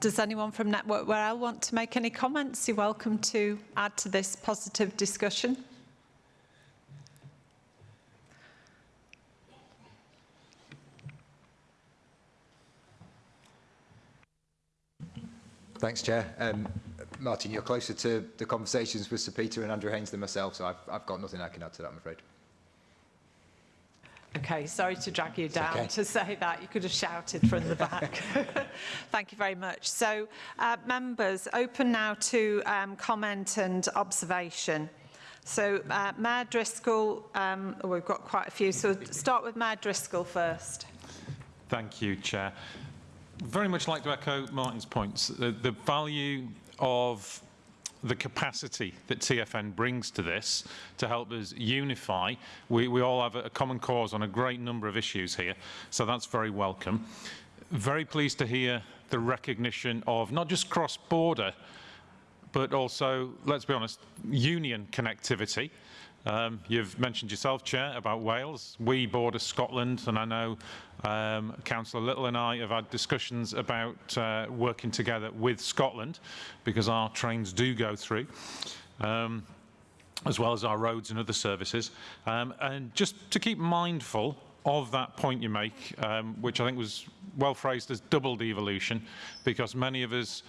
Does anyone from Network Rail want to make any comments? You're welcome to add to this positive discussion. Thanks, Chair. Um, Martin, you're closer to the conversations with Sir Peter and Andrew Haines than myself, so I've, I've got nothing I can add to that, I'm afraid. Okay, sorry to drag you down okay. to say that. You could have shouted from the back. Thank you very much. So, uh, members, open now to um, comment and observation. So, uh, Mayor Driscoll, um, oh, we've got quite a few, so start with Mayor Driscoll first. Thank you, Chair. Very much like to echo Martin's points. The, the value of the capacity that TFN brings to this to help us unify. We, we all have a, common cause on a great number of issues here, so that's very welcome. Very pleased to hear the recognition of not just cross-border, but also, let's be honest, union connectivity. Um, you've mentioned yourself, Chair, about Wales. We border Scotland, and I know um, Councillor Little and I have had discussions about uh, working together with Scotland because our trains do go through. Um, as well as our roads and other services. Um, and just to keep mindful of that point you make, um, which I think was well phrased as double devolution, because many of us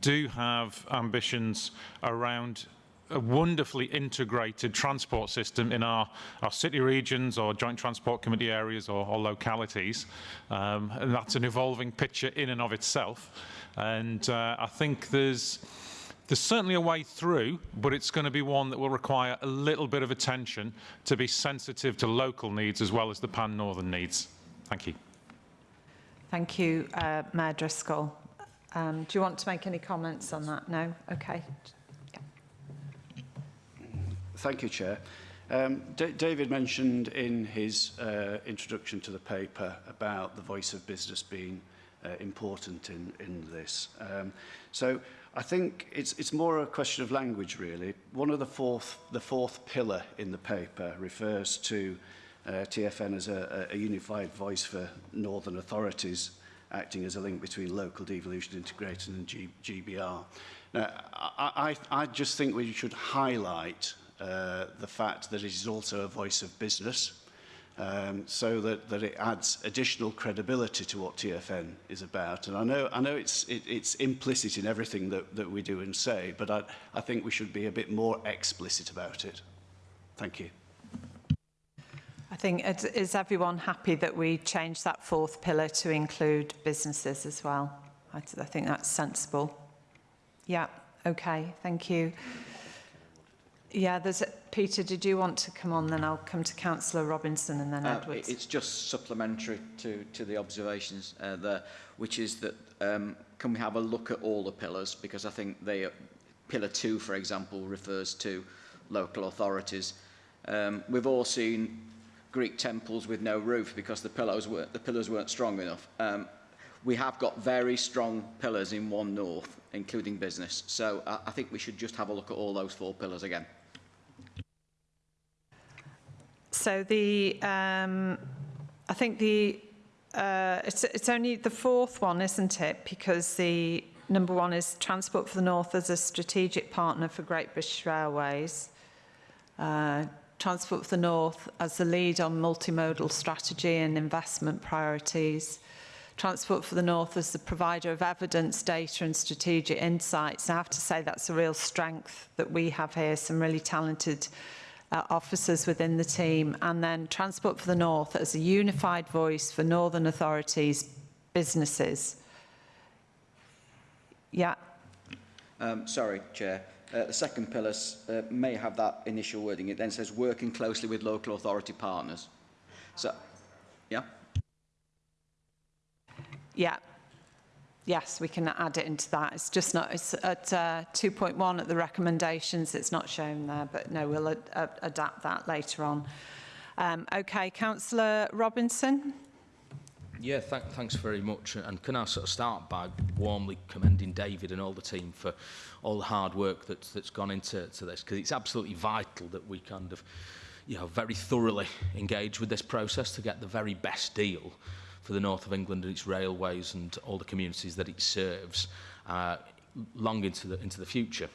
do have ambitions around a wonderfully integrated transport system in our, our city regions or joint transport committee areas or, or localities. Um, and that's an evolving picture in and of itself. And uh, I think there's, there's certainly a way through, but it's going to be one that will require a little bit of attention to be sensitive to local needs as well as the pan-northern needs. Thank you. Thank you, uh, Mayor Driscoll. Um, do you want to make any comments on that? No? Okay. Thank you, Chair. Um, D David mentioned in his uh, introduction to the paper about the voice of business being uh, important in, in this. Um, so I think it's, it's more a question of language, really. One of the fourth, the fourth pillar in the paper refers to uh, TFN as a, a unified voice for northern authorities acting as a link between local devolution integrated and G GBR. Now, I, I, I just think we should highlight uh, the fact that it is also a voice of business um, so that, that it adds additional credibility to what TFN is about. And I know, I know it's, it, it's implicit in everything that, that we do and say, but I, I think we should be a bit more explicit about it. Thank you. I think, is everyone happy that we change that fourth pillar to include businesses as well? I, I think that's sensible. Yeah, okay, thank you. Yeah, there's a, Peter, did you want to come on? Then I'll come to Councillor Robinson and then uh, Edwards. It's just supplementary to, to the observations uh, there, which is that um, can we have a look at all the pillars? Because I think they, pillar two, for example, refers to local authorities. Um, we've all seen Greek temples with no roof because the pillars weren't, the pillars weren't strong enough. Um, we have got very strong pillars in One North, including business. So I, I think we should just have a look at all those four pillars again. So the, um, I think the, uh, it's, it's only the fourth one, isn't it? Because the number one is Transport for the North as a strategic partner for Great British Railways. Uh, Transport for the North as the lead on multimodal strategy and investment priorities. Transport for the North as the provider of evidence, data and strategic insights. And I have to say that's a real strength that we have here, some really talented uh, officers within the team. And then Transport for the North as a unified voice for Northern authorities, businesses. Yeah. Um, sorry, Chair. Uh, the second pillar uh, may have that initial wording. It then says working closely with local authority partners. So, yeah? Yeah. Yes, we can add it into that. It's just not, it's at uh, 2.1 at the recommendations, it's not shown there, but no, we'll ad adapt that later on. Um, okay, Councillor Robinson. Yeah, th thanks very much. And can I sort of start by warmly commending David and all the team for all the hard work that's, that's gone into to this, because it's absolutely vital that we kind of, you know, very thoroughly engage with this process to get the very best deal for the north of England and its railways and all the communities that it serves uh, long into the, into the future.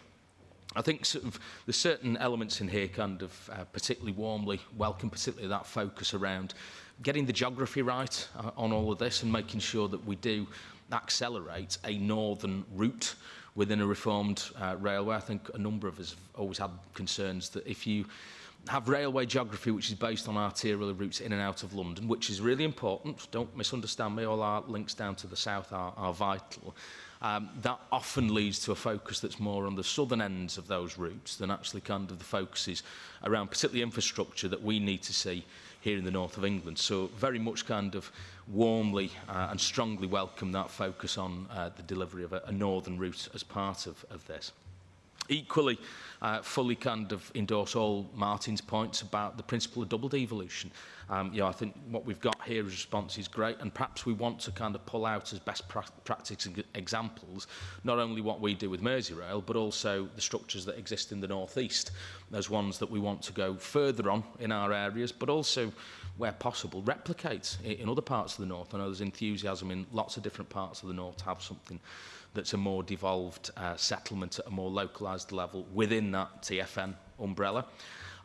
I think sort of, there's certain elements in here kind of uh, particularly warmly welcome, particularly that focus around getting the geography right uh, on all of this and making sure that we do accelerate a northern route within a reformed uh, railway. I think a number of us have always had concerns that if you have railway geography which is based on arterial routes in and out of London, which is really important. Don't misunderstand me, all our links down to the south are, are vital. Um, that often leads to a focus that's more on the southern ends of those routes than actually kind of the focuses around particularly infrastructure that we need to see here in the north of England. So very much kind of warmly uh, and strongly welcome that focus on uh, the delivery of a, a northern route as part of, of this. Equally, uh, fully kind of endorse all Martin's points about the principle of double devolution. Um, you know, I think what we've got here as response is great, and perhaps we want to kind of pull out as best pra practice examples, not only what we do with Merseyrail, but also the structures that exist in the North East as ones that we want to go further on in our areas, but also where possible, replicate in other parts of the north. I know there's enthusiasm in lots of different parts of the north to have something that's a more devolved uh, settlement at a more localised level within that TFN umbrella.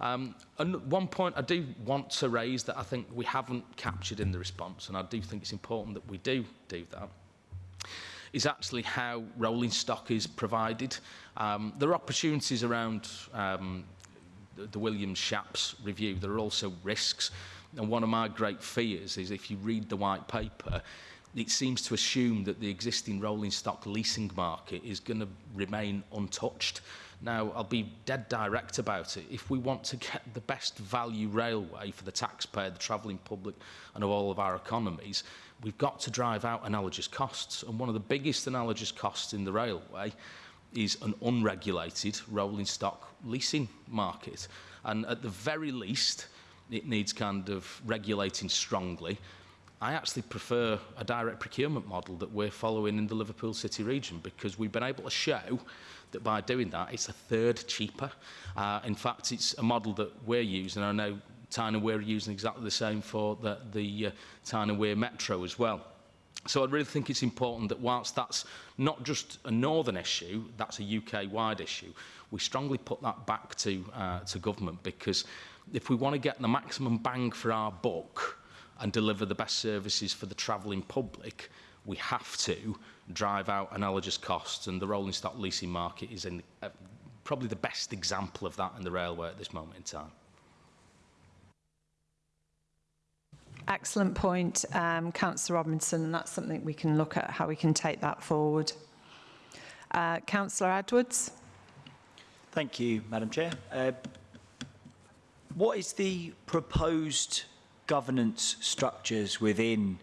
Um, and one point I do want to raise that I think we haven't captured in the response, and I do think it's important that we do do that, is actually how rolling stock is provided. Um, there are opportunities around um, the, the Williams-Shapps review. There are also risks. And one of my great fears is if you read the white paper, it seems to assume that the existing rolling stock leasing market is going to remain untouched. Now, I'll be dead direct about it. If we want to get the best value railway for the taxpayer, the travelling public, and of all of our economies, we've got to drive out analogous costs. And one of the biggest analogous costs in the railway is an unregulated rolling stock leasing market. And at the very least, it needs kind of regulating strongly I actually prefer a direct procurement model that we're following in the Liverpool City region because we've been able to show that by doing that it's a third cheaper. Uh, in fact, it's a model that we're using. I know Tyne and Wear are using exactly the same for the, the uh, Tyne and Wear Metro as well. So I really think it's important that whilst that's not just a northern issue, that's a UK-wide issue, we strongly put that back to, uh, to government because if we want to get the maximum bang for our buck, and deliver the best services for the travelling public, we have to drive out analogous costs and the rolling stock leasing market is in, uh, probably the best example of that in the railway at this moment in time. Excellent point, um, Councillor Robinson, and that's something we can look at how we can take that forward. Uh, Councillor Edwards. Thank you, Madam Chair. Uh, what is the proposed governance structures within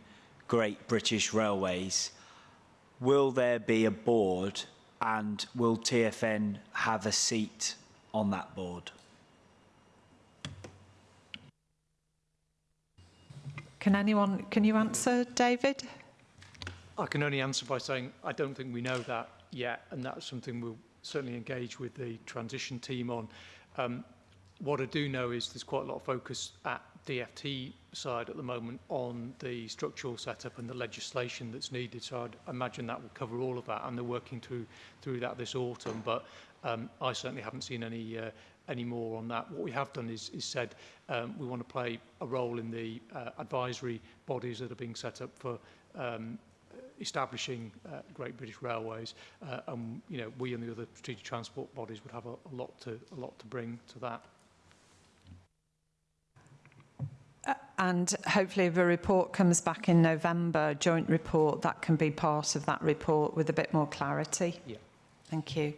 Great British Railways? Will there be a board and will TFN have a seat on that board? Can anyone, can you answer, David? I can only answer by saying I don't think we know that yet, and that's something we'll certainly engage with the transition team on. Um, what I do know is there's quite a lot of focus at DFT side at the moment on the structural setup and the legislation that's needed. So I'd imagine that will cover all of that, and they're working through through that this autumn. But um, I certainly haven't seen any uh, any more on that. What we have done is, is said um, we want to play a role in the uh, advisory bodies that are being set up for um, establishing uh, Great British Railways, uh, and you know we and the other strategic transport bodies would have a, a lot to a lot to bring to that. and hopefully if a report comes back in November, joint report, that can be part of that report with a bit more clarity. Yeah. Thank you.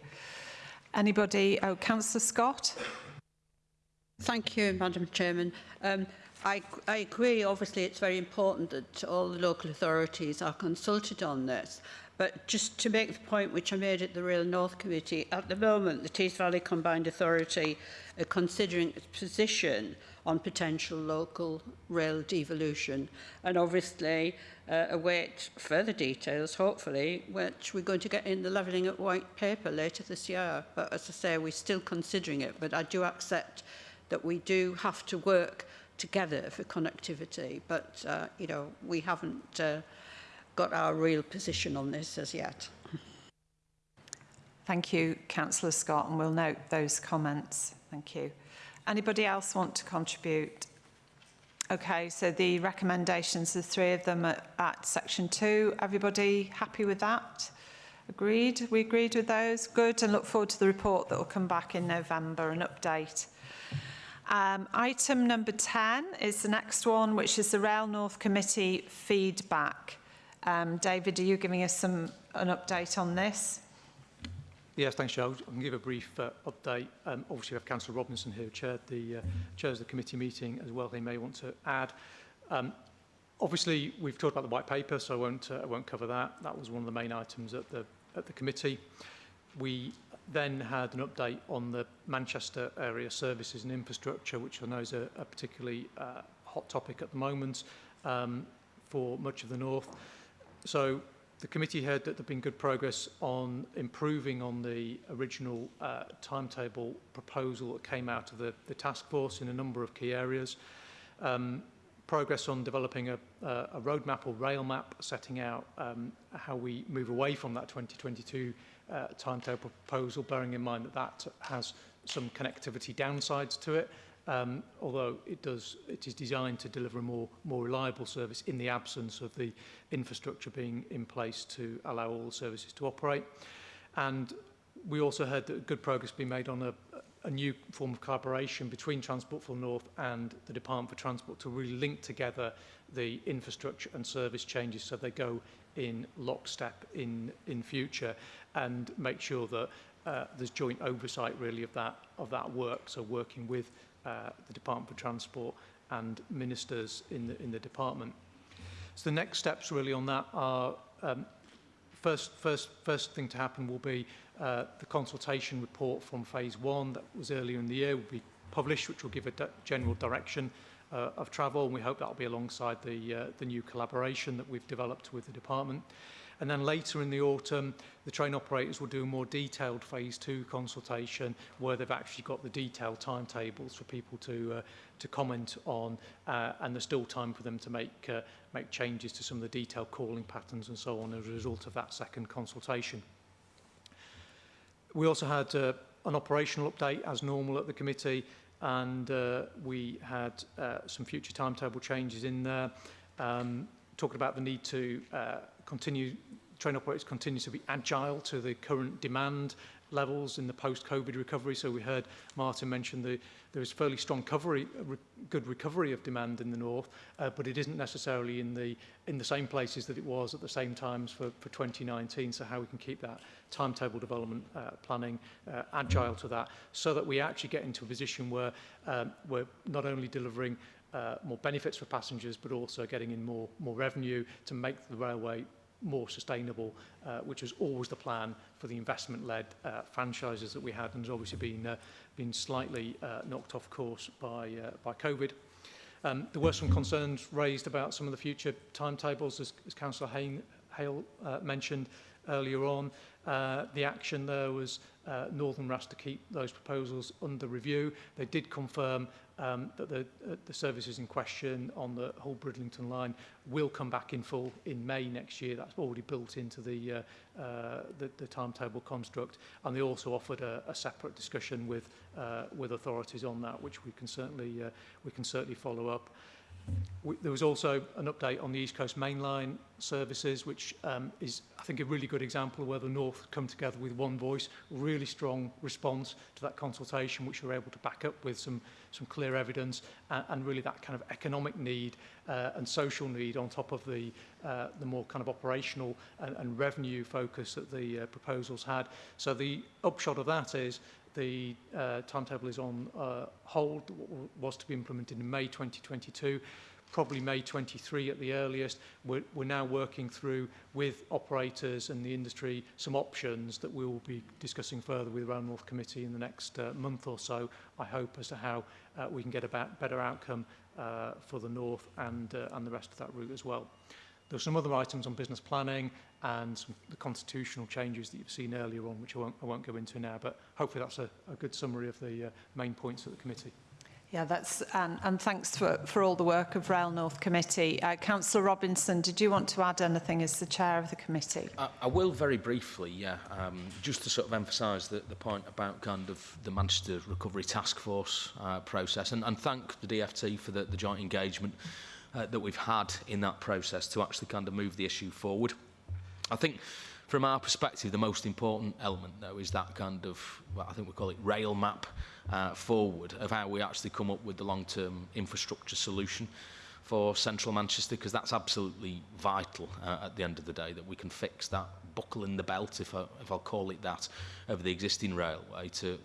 Anybody? Oh, Councillor Scott. Thank you, Madam Chairman. Um, I, I agree, obviously, it's very important that all the local authorities are consulted on this. But just to make the point which I made at the Rail North Committee, at the moment, the Tees Valley Combined Authority are considering its position on potential local rail devolution and obviously uh, await further details, hopefully, which we're going to get in the levelling at white paper later this year. But as I say, we're still considering it, but I do accept that we do have to work together for connectivity, but, uh, you know, we haven't uh, got our real position on this as yet. Thank you, Councillor Scott, and we'll note those comments. Thank you. Anybody else want to contribute? Okay, so the recommendations, the three of them at, at section two. Everybody happy with that? Agreed? We agreed with those? Good, and look forward to the report that will come back in November, an update. Um, item number 10 is the next one, which is the Rail North Committee feedback. Um, David, are you giving us some an update on this? Yes, thanks, Joe. I can give a brief uh, update. Um, obviously, we have Councillor Robinson here who chaired the, uh, chairs the committee meeting as well. He may want to add. Um, obviously, we've talked about the white paper, so I won't, uh, I won't cover that. That was one of the main items at the, at the committee. We then had an update on the Manchester area services and infrastructure, which I know is a, a particularly uh, hot topic at the moment um, for much of the north. So the committee heard that there'd been good progress on improving on the original uh, timetable proposal that came out of the, the task force in a number of key areas. Um, progress on developing a, a, roadmap or rail map setting out um, how we move away from that 2022 uh, timetable proposal, bearing in mind that that has some connectivity downsides to it, um, although it does it is designed to deliver a more more reliable service in the absence of the infrastructure being in place to allow all the services to operate and we also heard that good progress being made on a, a new form of collaboration between Transport for North and the Department for Transport to really link together the infrastructure and service changes so they go in lockstep in, in future and make sure that uh, there's joint oversight really of that, of that work. So working with uh, the Department for Transport and ministers in the, in the department. So the next steps really on that are um, first, first, first thing to happen will be uh, the consultation report from phase one that was earlier in the year will be published, which will give a di general direction uh, of travel. And we hope that will be alongside the, uh, the new collaboration that we've developed with the department. And then later in the autumn, the train operators will do a more detailed phase two consultation where they've actually got the detailed timetables for people to, uh, to comment on, uh, and there's still time for them to make, uh, make changes to some of the detailed calling patterns and so on as a result of that second consultation. We also had uh, an operational update as normal at the committee and uh, we had uh, some future timetable changes in there, um, talking about the need to uh, continue, train operators continue to be agile to the current demand levels in the post-COVID recovery. So we heard Martin mention the, there is fairly strong recovery, re, good recovery of demand in the north, uh, but it isn't necessarily in the, in the same places that it was at the same times for, for 2019. So how we can keep that timetable development uh, planning uh, agile to that so that we actually get into a position where um, we're not only delivering uh, more benefits for passengers, but also getting in more, more revenue to make the railway more sustainable, uh, which was always the plan for the investment-led uh, franchises that we had and has obviously been, uh, been slightly uh, knocked off course by, uh, by COVID. Um, there were some concerns raised about some of the future timetables, as, as Councillor Hale uh, mentioned earlier on. Uh, the action there was uh, Northern RAS to keep those proposals under review. They did confirm um, that the, uh, the services in question on the whole Bridlington line will come back in full in May next year. That's already built into the, uh, uh, the, the timetable construct. And they also offered a, a separate discussion with, uh, with authorities on that, which we can certainly, uh, we can certainly follow up. We, there was also an update on the East Coast Main Line services, which um, is, I think, a really good example of where the North come together with one voice, really strong response to that consultation, which we're able to back up with some, some clear evidence, and, and really that kind of economic need uh, and social need on top of the, uh, the more kind of operational and, and revenue focus that the uh, proposals had. So the upshot of that is the uh, timetable is on uh, hold, was to be implemented in May 2022, probably May 23 at the earliest. We're, we're now working through with operators and the industry some options that we will be discussing further with the Rail North Committee in the next uh, month or so, I hope, as to how uh, we can get a better outcome uh, for the North and, uh, and the rest of that route as well. There were some other items on business planning and some, the constitutional changes that you've seen earlier on, which I won't, I won't go into now, but hopefully that's a, a good summary of the uh, main points of the committee. Yeah, that's and, and thanks for, for all the work of Rail North Committee. Uh, Councillor Robinson, did you want to add anything as the chair of the committee? I, I will very briefly, yeah, um, just to sort of emphasise the, the point about kind of the Manchester Recovery Task Force uh, process and, and thank the DFT for the, the joint engagement uh, that we've had in that process to actually kind of move the issue forward. I think from our perspective, the most important element, though, is that kind of, well, I think we call it rail map uh, forward of how we actually come up with the long-term infrastructure solution for central Manchester, because that's absolutely vital uh, at the end of the day, that we can fix that buckle in the belt, if, I, if I'll call it that, of the existing railway to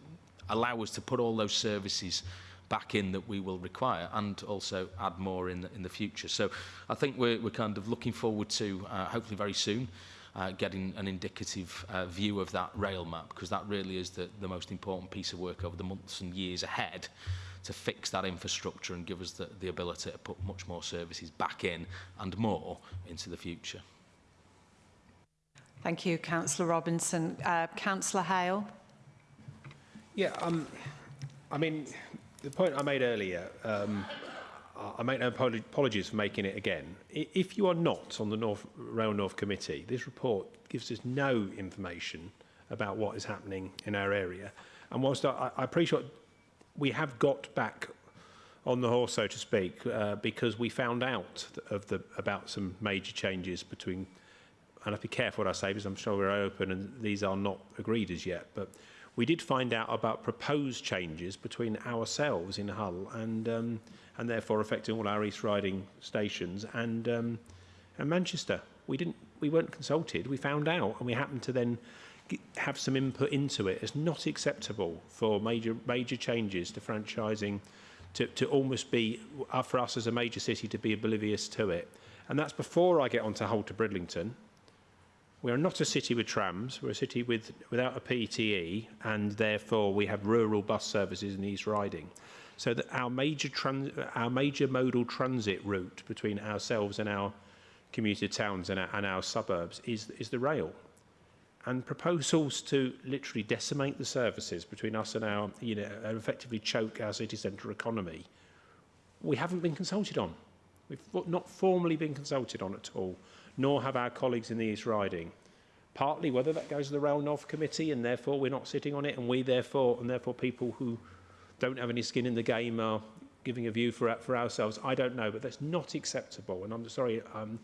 allow us to put all those services back in that we will require and also add more in the, in the future. So I think we're, we're kind of looking forward to uh, hopefully very soon uh, getting an indicative uh, view of that rail map because that really is the, the most important piece of work over the months and years ahead to fix that infrastructure and give us the, the ability to put much more services back in and more into the future. Thank you, Councillor Robinson. Uh, Councillor Hale. Yeah, um, I mean, the point I made earlier, um, I make no apologies for making it again. If you are not on the North, Rail North Committee, this report gives us no information about what is happening in our area. And whilst I, I appreciate we have got back on the horse, so to speak, uh, because we found out of the, about some major changes between, and I have to be careful what I say because I'm sure we're open and these are not agreed as yet, but we did find out about proposed changes between ourselves in Hull and um, and therefore affecting all our East Riding stations and um, and Manchester. We didn't we weren't consulted. We found out and we happened to then have some input into it. It's not acceptable for major major changes to franchising to, to almost be uh, for us as a major city to be oblivious to it. And that's before I get on to Hull to Bridlington. We are not a city with trams, we're a city with, without a PTE, and therefore we have rural bus services in East Riding. So that our major, trans, our major modal transit route between ourselves and our commuter towns and our, and our suburbs is, is the rail. And proposals to literally decimate the services between us and our, you know, and effectively choke our city centre economy, we haven't been consulted on. We've not formally been consulted on at all nor have our colleagues in the East Riding. Partly whether that goes to the Rail North Committee and therefore we're not sitting on it and we therefore, and therefore people who don't have any skin in the game are giving a view for, for ourselves. I don't know, but that's not acceptable. And I'm sorry, um,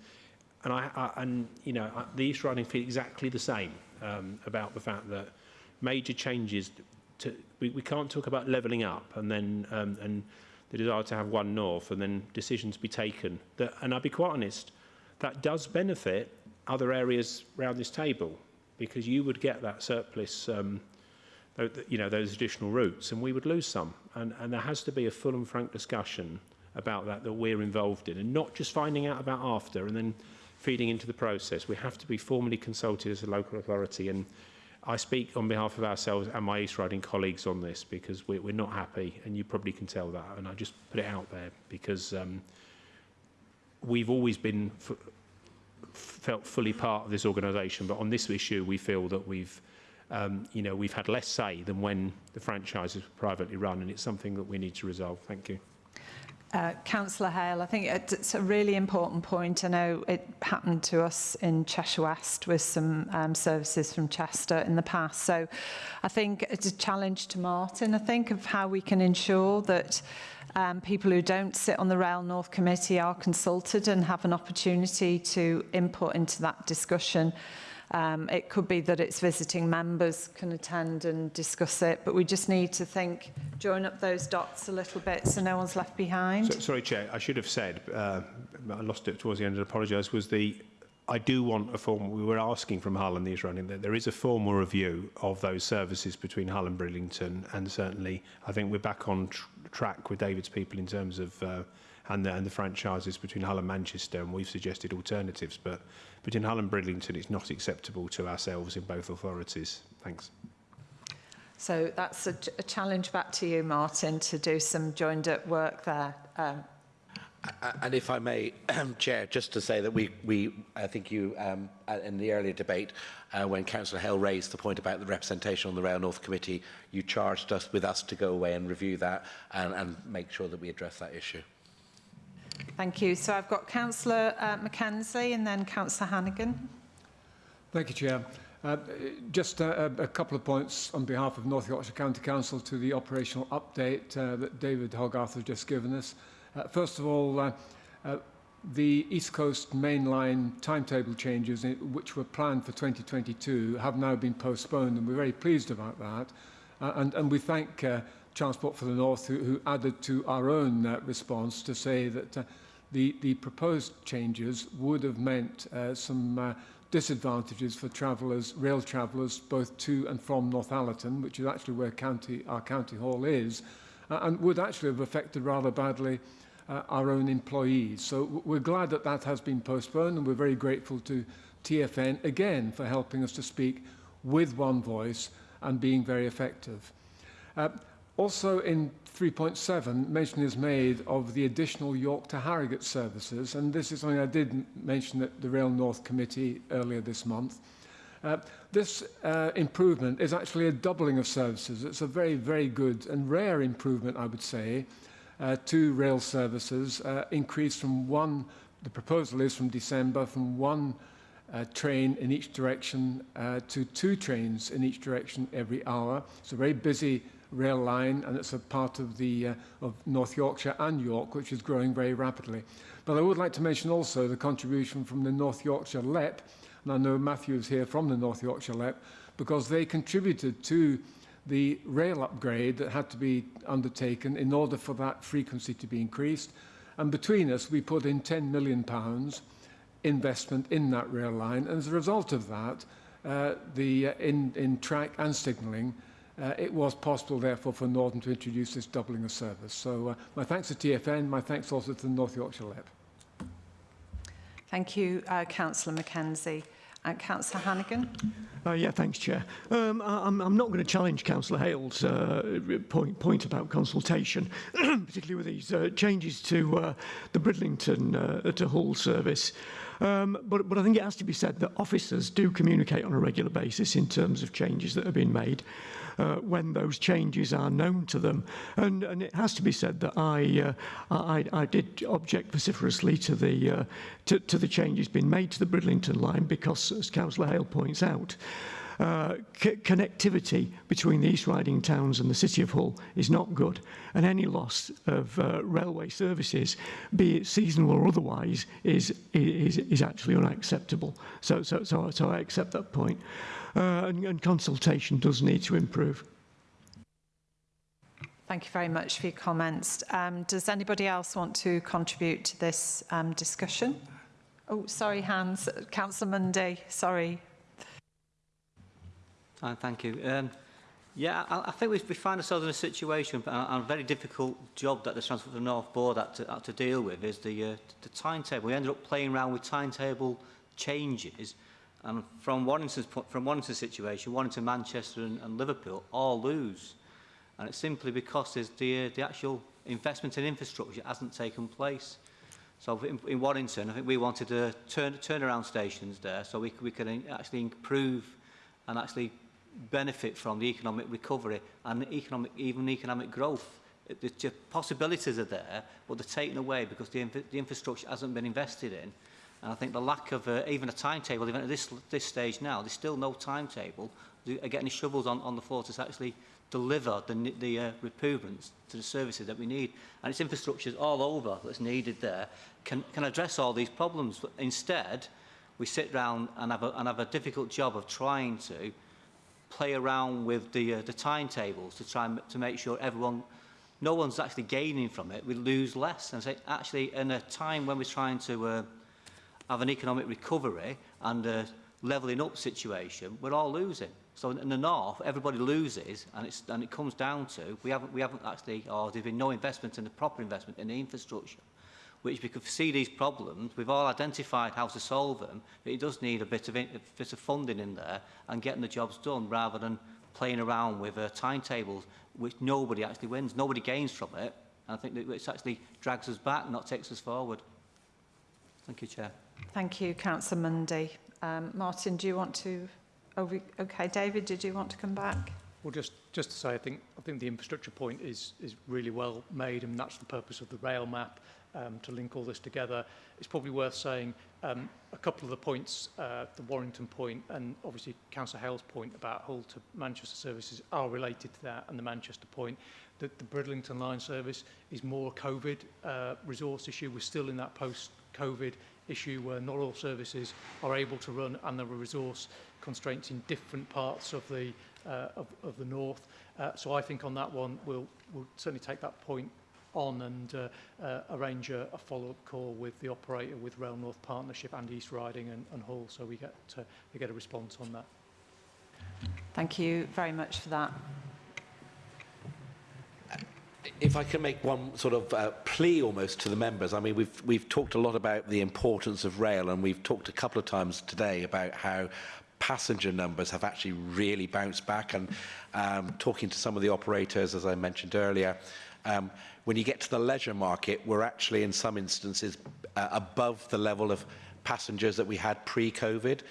and I, I and you know, the East Riding feel exactly the same um, about the fact that major changes to, we, we can't talk about levelling up and then um, and the desire to have one north and then decisions be taken that and I'll be quite honest that does benefit other areas around this table because you would get that surplus, um, you know, those additional routes, and we would lose some. And, and there has to be a full and frank discussion about that that we're involved in, and not just finding out about after and then feeding into the process. We have to be formally consulted as a local authority, and I speak on behalf of ourselves and my East Riding colleagues on this because we're, we're not happy, and you probably can tell that, and I just put it out there because um, we've always been felt fully part of this organisation, but on this issue, we feel that we've, um, you know, we've had less say than when the franchises were privately run, and it's something that we need to resolve. Thank you. Uh, Councillor Hale, I think it's a really important point. I know it happened to us in Cheshire West with some um, services from Chester in the past. So I think it's a challenge to Martin, I think, of how we can ensure that um, people who don't sit on the Rail North Committee are consulted and have an opportunity to input into that discussion. Um, it could be that its visiting members can attend and discuss it, but we just need to think, join up those dots a little bit so no one's left behind. So, sorry, Chair, I should have said, uh, I lost it towards the end and apologise, was the I do want a formal, we were asking from Hull and East Riding that there is a formal review of those services between Hull and Bridlington and certainly I think we're back on tr track with David's people in terms of uh, and the, and the franchises between Hull and Manchester, and we've suggested alternatives. But between Hull and Bridlington, it's not acceptable to ourselves in both authorities. Thanks. So that's a, a challenge back to you, Martin, to do some joined-up work there. Um, And if I may, Chair, just to say that we, we I think you, um, uh, in the earlier debate, uh, when Councillor Hale raised the point about the representation on the Rail North Committee, you charged us with us to go away and review that and, and make sure that we address that issue. Thank you. So I've got Councillor uh, Mackenzie and then Councillor Hannigan. Thank you, Chair. Uh, just a, a couple of points on behalf of North Yorkshire County Council to the operational update uh, that David Hoggarth has just given us. Uh, first of all, uh, uh, the East Coast Main Line timetable changes, which were planned for 2022, have now been postponed, and we're very pleased about that. Uh, and, and we thank uh, Transport for the North, who, who added to our own uh, response to say that uh, the, the proposed changes would have meant uh, some uh, disadvantages for travellers, rail travellers, both to and from Northallerton, which is actually where county, our county hall is, uh, and would actually have affected rather badly uh, our own employees. So we're glad that that has been postponed and we're very grateful to TFN again for helping us to speak with one voice and being very effective. Uh, also in 3.7, mention is made of the additional York to Harrogate services, and this is something I did mention at the Rail North Committee earlier this month. Uh, this uh, improvement is actually a doubling of services. It's a very, very good and rare improvement, I would say, uh, to rail services, uh, increased from one, the proposal is from December, from one uh, train in each direction uh, to two trains in each direction every hour. It's a very busy rail line and it's a part of, the, uh, of North Yorkshire and York which is growing very rapidly. But I would like to mention also the contribution from the North Yorkshire LEP, and I know Matthew is here from the North Yorkshire LEP, because they contributed to the rail upgrade that had to be undertaken in order for that frequency to be increased. And between us, we put in £10 million pounds investment in that rail line. And as a result of that, uh, the, uh, in, in track and signalling, uh, it was possible, therefore, for Northern to introduce this doubling of service. So uh, my thanks to TFN, my thanks also to the North Yorkshire Lab. Thank you, uh, Councillor Mackenzie. Uh, Councillor Hannigan. Uh, yeah, thanks, Chair. Um, I, I'm, I'm not going to challenge Councillor Hale's uh, point, point about consultation, particularly with these uh, changes to uh, the Bridlington uh, to Hull service. Um, but, but I think it has to be said that officers do communicate on a regular basis in terms of changes that have been made uh, when those changes are known to them. And, and it has to be said that I, uh, I, I did object vociferously to the, uh, to, to the changes being made to the Bridlington line because, as Councillor Hale points out, uh, connectivity between the East Riding towns and the City of Hull is not good. And any loss of uh, railway services, be it seasonal or otherwise, is, is, is actually unacceptable. So, so, so, so I accept that point and, and consultation does need to improve. Thank you very much for your comments. Um, does anybody else want to contribute to this um, discussion? Oh, sorry, Hans. Councillor Mundry, sorry. Uh, thank you. Um, yeah, I, I think we, we find ourselves in a situation, and a, a very difficult job that the Transport for the North Board had to, had to deal with is the, uh, the timetable. We ended up playing around with timetable changes And from Warrington's, from Warrington's situation, Warrington, Manchester and, and Liverpool all lose. And it's simply because the, uh, the actual investment in infrastructure hasn't taken place. So in, in Warrington, I think we wanted to turn, turnaround stations there so we, we can actually improve and actually benefit from the economic recovery and economic, even economic growth. The, the possibilities are there, but they're taken away because the, the infrastructure hasn't been invested in. And I think the lack of uh, even a timetable, even at this, this stage now, there's still no timetable. They are getting shovels on, on the floor to actually deliver the, the uh, improvements to the services that we need. And it's infrastructures all over that's needed there can, can address all these problems. But instead, we sit down and have a, and have a difficult job of trying to play around with the, uh, the timetables to try and, to make sure everyone no one's actually gaining from it, we lose less. And say, actually, in a time when we're trying to uh, have an economic recovery and a levelling up situation, we're all losing. So in the north, everybody loses, and, it's, and it comes down to we haven't, we haven't actually, or there's been no investment in the proper investment in the infrastructure, which we could see these problems. We've all identified how to solve them, but it does need a bit of, a bit of funding in there and getting the jobs done rather than playing around with uh, timetables, which nobody actually wins, nobody gains from it. And I think that it actually drags us back, not takes us forward. Thank you, Chair. Thank you, Councillor Mundy. Um, Martin, do you want to... Oh, we, okay, David, did you want to come back? Well, just just to say, I think I think the infrastructure point is is really well made, and that's the purpose of the rail map um, to link all this together. It's probably worth saying um, a couple of the points, uh, the Warrington point, and obviously Councillor Hale's point about Hull to Manchester services are related to that, and the Manchester point. The, the Bridlington line service is more COVID uh, resource issue. We're still in that post-COVID issue where not all services are able to run and there are resource constraints in different parts of the, uh, of, of the north. Uh, so I think on that one, we'll, we'll certainly take that point on and uh, uh, arrange a, a follow-up call with the operator, with Rail North Partnership and East Riding and, and Hull, so we get, to we get a response on that. Thank you very much for that. If I can make one sort of uh, plea almost to the members, I mean, we've, we've talked a lot about the importance of rail, and we've talked a couple of times today about how passenger numbers have actually really bounced back. And um, talking to some of the operators, as I mentioned earlier, um, when you get to the leisure market, we're actually in some instances uh, above the level of passengers that we had pre-COVID.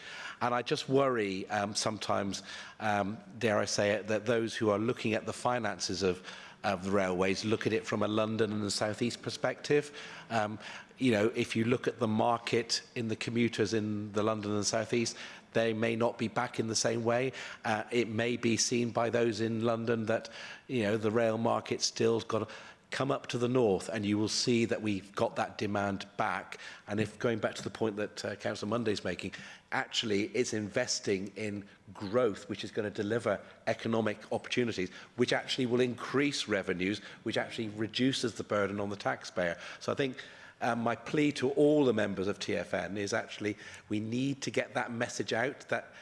And I just worry um, sometimes, um, dare I say it, that those who are looking at the finances of of the railways, look at it from a London and the southeast perspective. Um, you know, if you look at the market in the commuters in the London and southeast, they may not be back in the same way. Uh, it may be seen by those in London that, you know, the rail market still's got to come up to the north and you will see that we've got that demand back. And if going back to the point that uh, Council Monday's making, actually it's investing in growth which is going to deliver economic opportunities, which actually will increase revenues, which actually reduces the burden on the taxpayer. So I think um, my plea to all the members of TFN is actually we need to get that message out that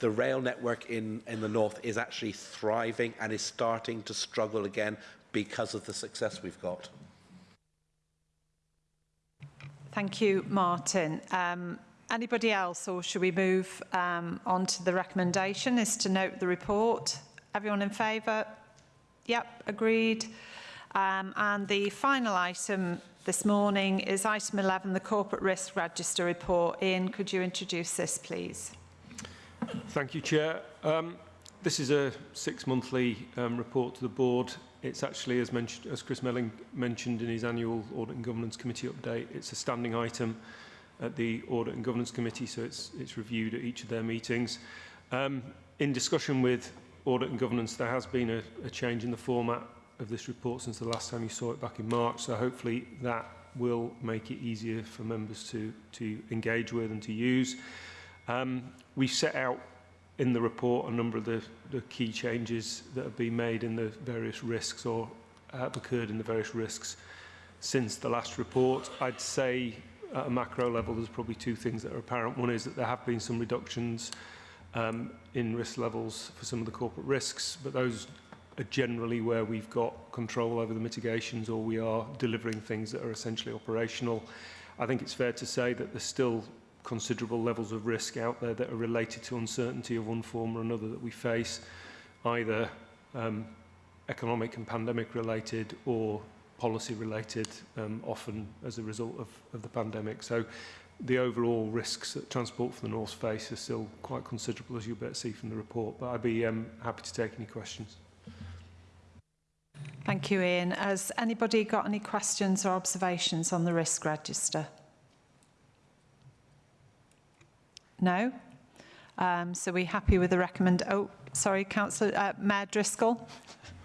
the rail network in, in the north is actually thriving and is starting to struggle again because of the success we've got. Thank you, Martin. Um, anybody else, or should we move um, on to the recommendation, is to note the report? Everyone in favour? Yep, agreed. Um, and the final item this morning is item 11, the Corporate Risk Register report. Ian, could you introduce this, please? Thank you, Chair. Um, this is a six-monthly um, report to the board. It's actually, as, mentioned, as Chris Melling mentioned in his annual Audit and Governance Committee update, it's a standing item at the Audit and Governance Committee, so it's, it's reviewed at each of their meetings. Um, in discussion with Audit and Governance, there has been a, a change in the format of this report since the last time you saw it back in March, so hopefully that will make it easier for members to, to engage with and to use. Um, we set out in the report a number of the, the key changes that have been made in the various risks or have occurred in the various risks since the last report. I'd say at a macro level there's probably two things that are apparent. One is that there have been some reductions um, in risk levels for some of the corporate risks, but those are generally where we've got control over the mitigations or we are delivering things that are essentially operational. I think it's fair to say that there's still considerable levels of risk out there that are related to uncertainty of one form or another that we face, either um, economic and pandemic related or policy related, um, often as a result of, of the pandemic. So the overall risks that Transport for the North face are still quite considerable, as you'll better see from the report. But I'd be um, happy to take any questions. Thank you, Ian. Has anybody got any questions or observations on the risk register? No? Um, so we're happy with the recommend... Oh, sorry, Councillor uh, Mayor Driscoll.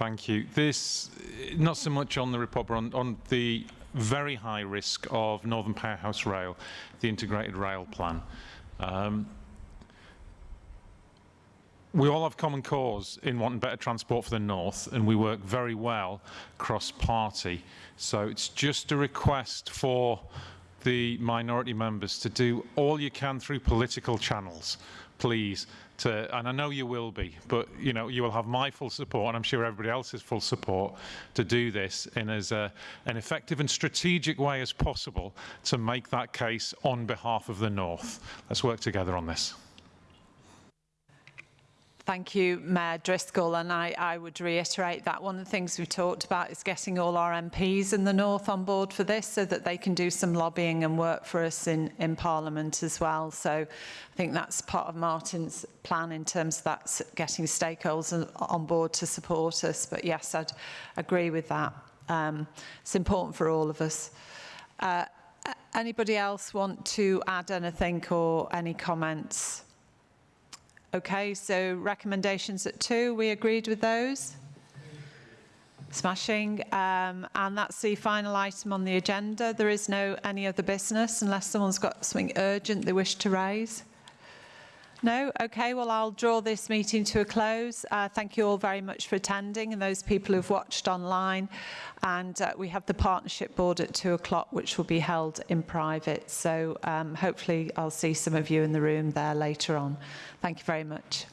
Thank you. This, not so much on the report, but on, on the very high risk of Northern Powerhouse Rail, the integrated rail plan. Um, we all have common cause in wanting better transport for the north and we work very well cross party so it's just a request for the minority members to do all you can through political channels please to and I know you will be but you know you will have my full support and I'm sure everybody else's full support to do this in as a, an effective and strategic way as possible to make that case on behalf of the north. Let's work together on this Thank you, Mayor Driscoll, and I, I would reiterate that one of the things we've talked about is getting all our MPs in the North on board for this so that they can do some lobbying and work for us in, in Parliament as well. So I think that's part of Martin's plan in terms of that getting stakeholders on board to support us. But yes, I'd agree with that. Um, it's important for all of us. Uh, anybody else want to add anything or any comments? Okay, so recommendations at two, we agreed with those? Smashing. Um, and that's the final item on the agenda. There is no any other business unless someone's got something urgent they wish to raise. No? Okay, well, I'll draw this meeting to a close. Uh, thank you all very much for attending and those people who've watched online. And uh, we have the partnership board at two o'clock, which will be held in private. So um, hopefully I'll see some of you in the room there later on. Thank you very much.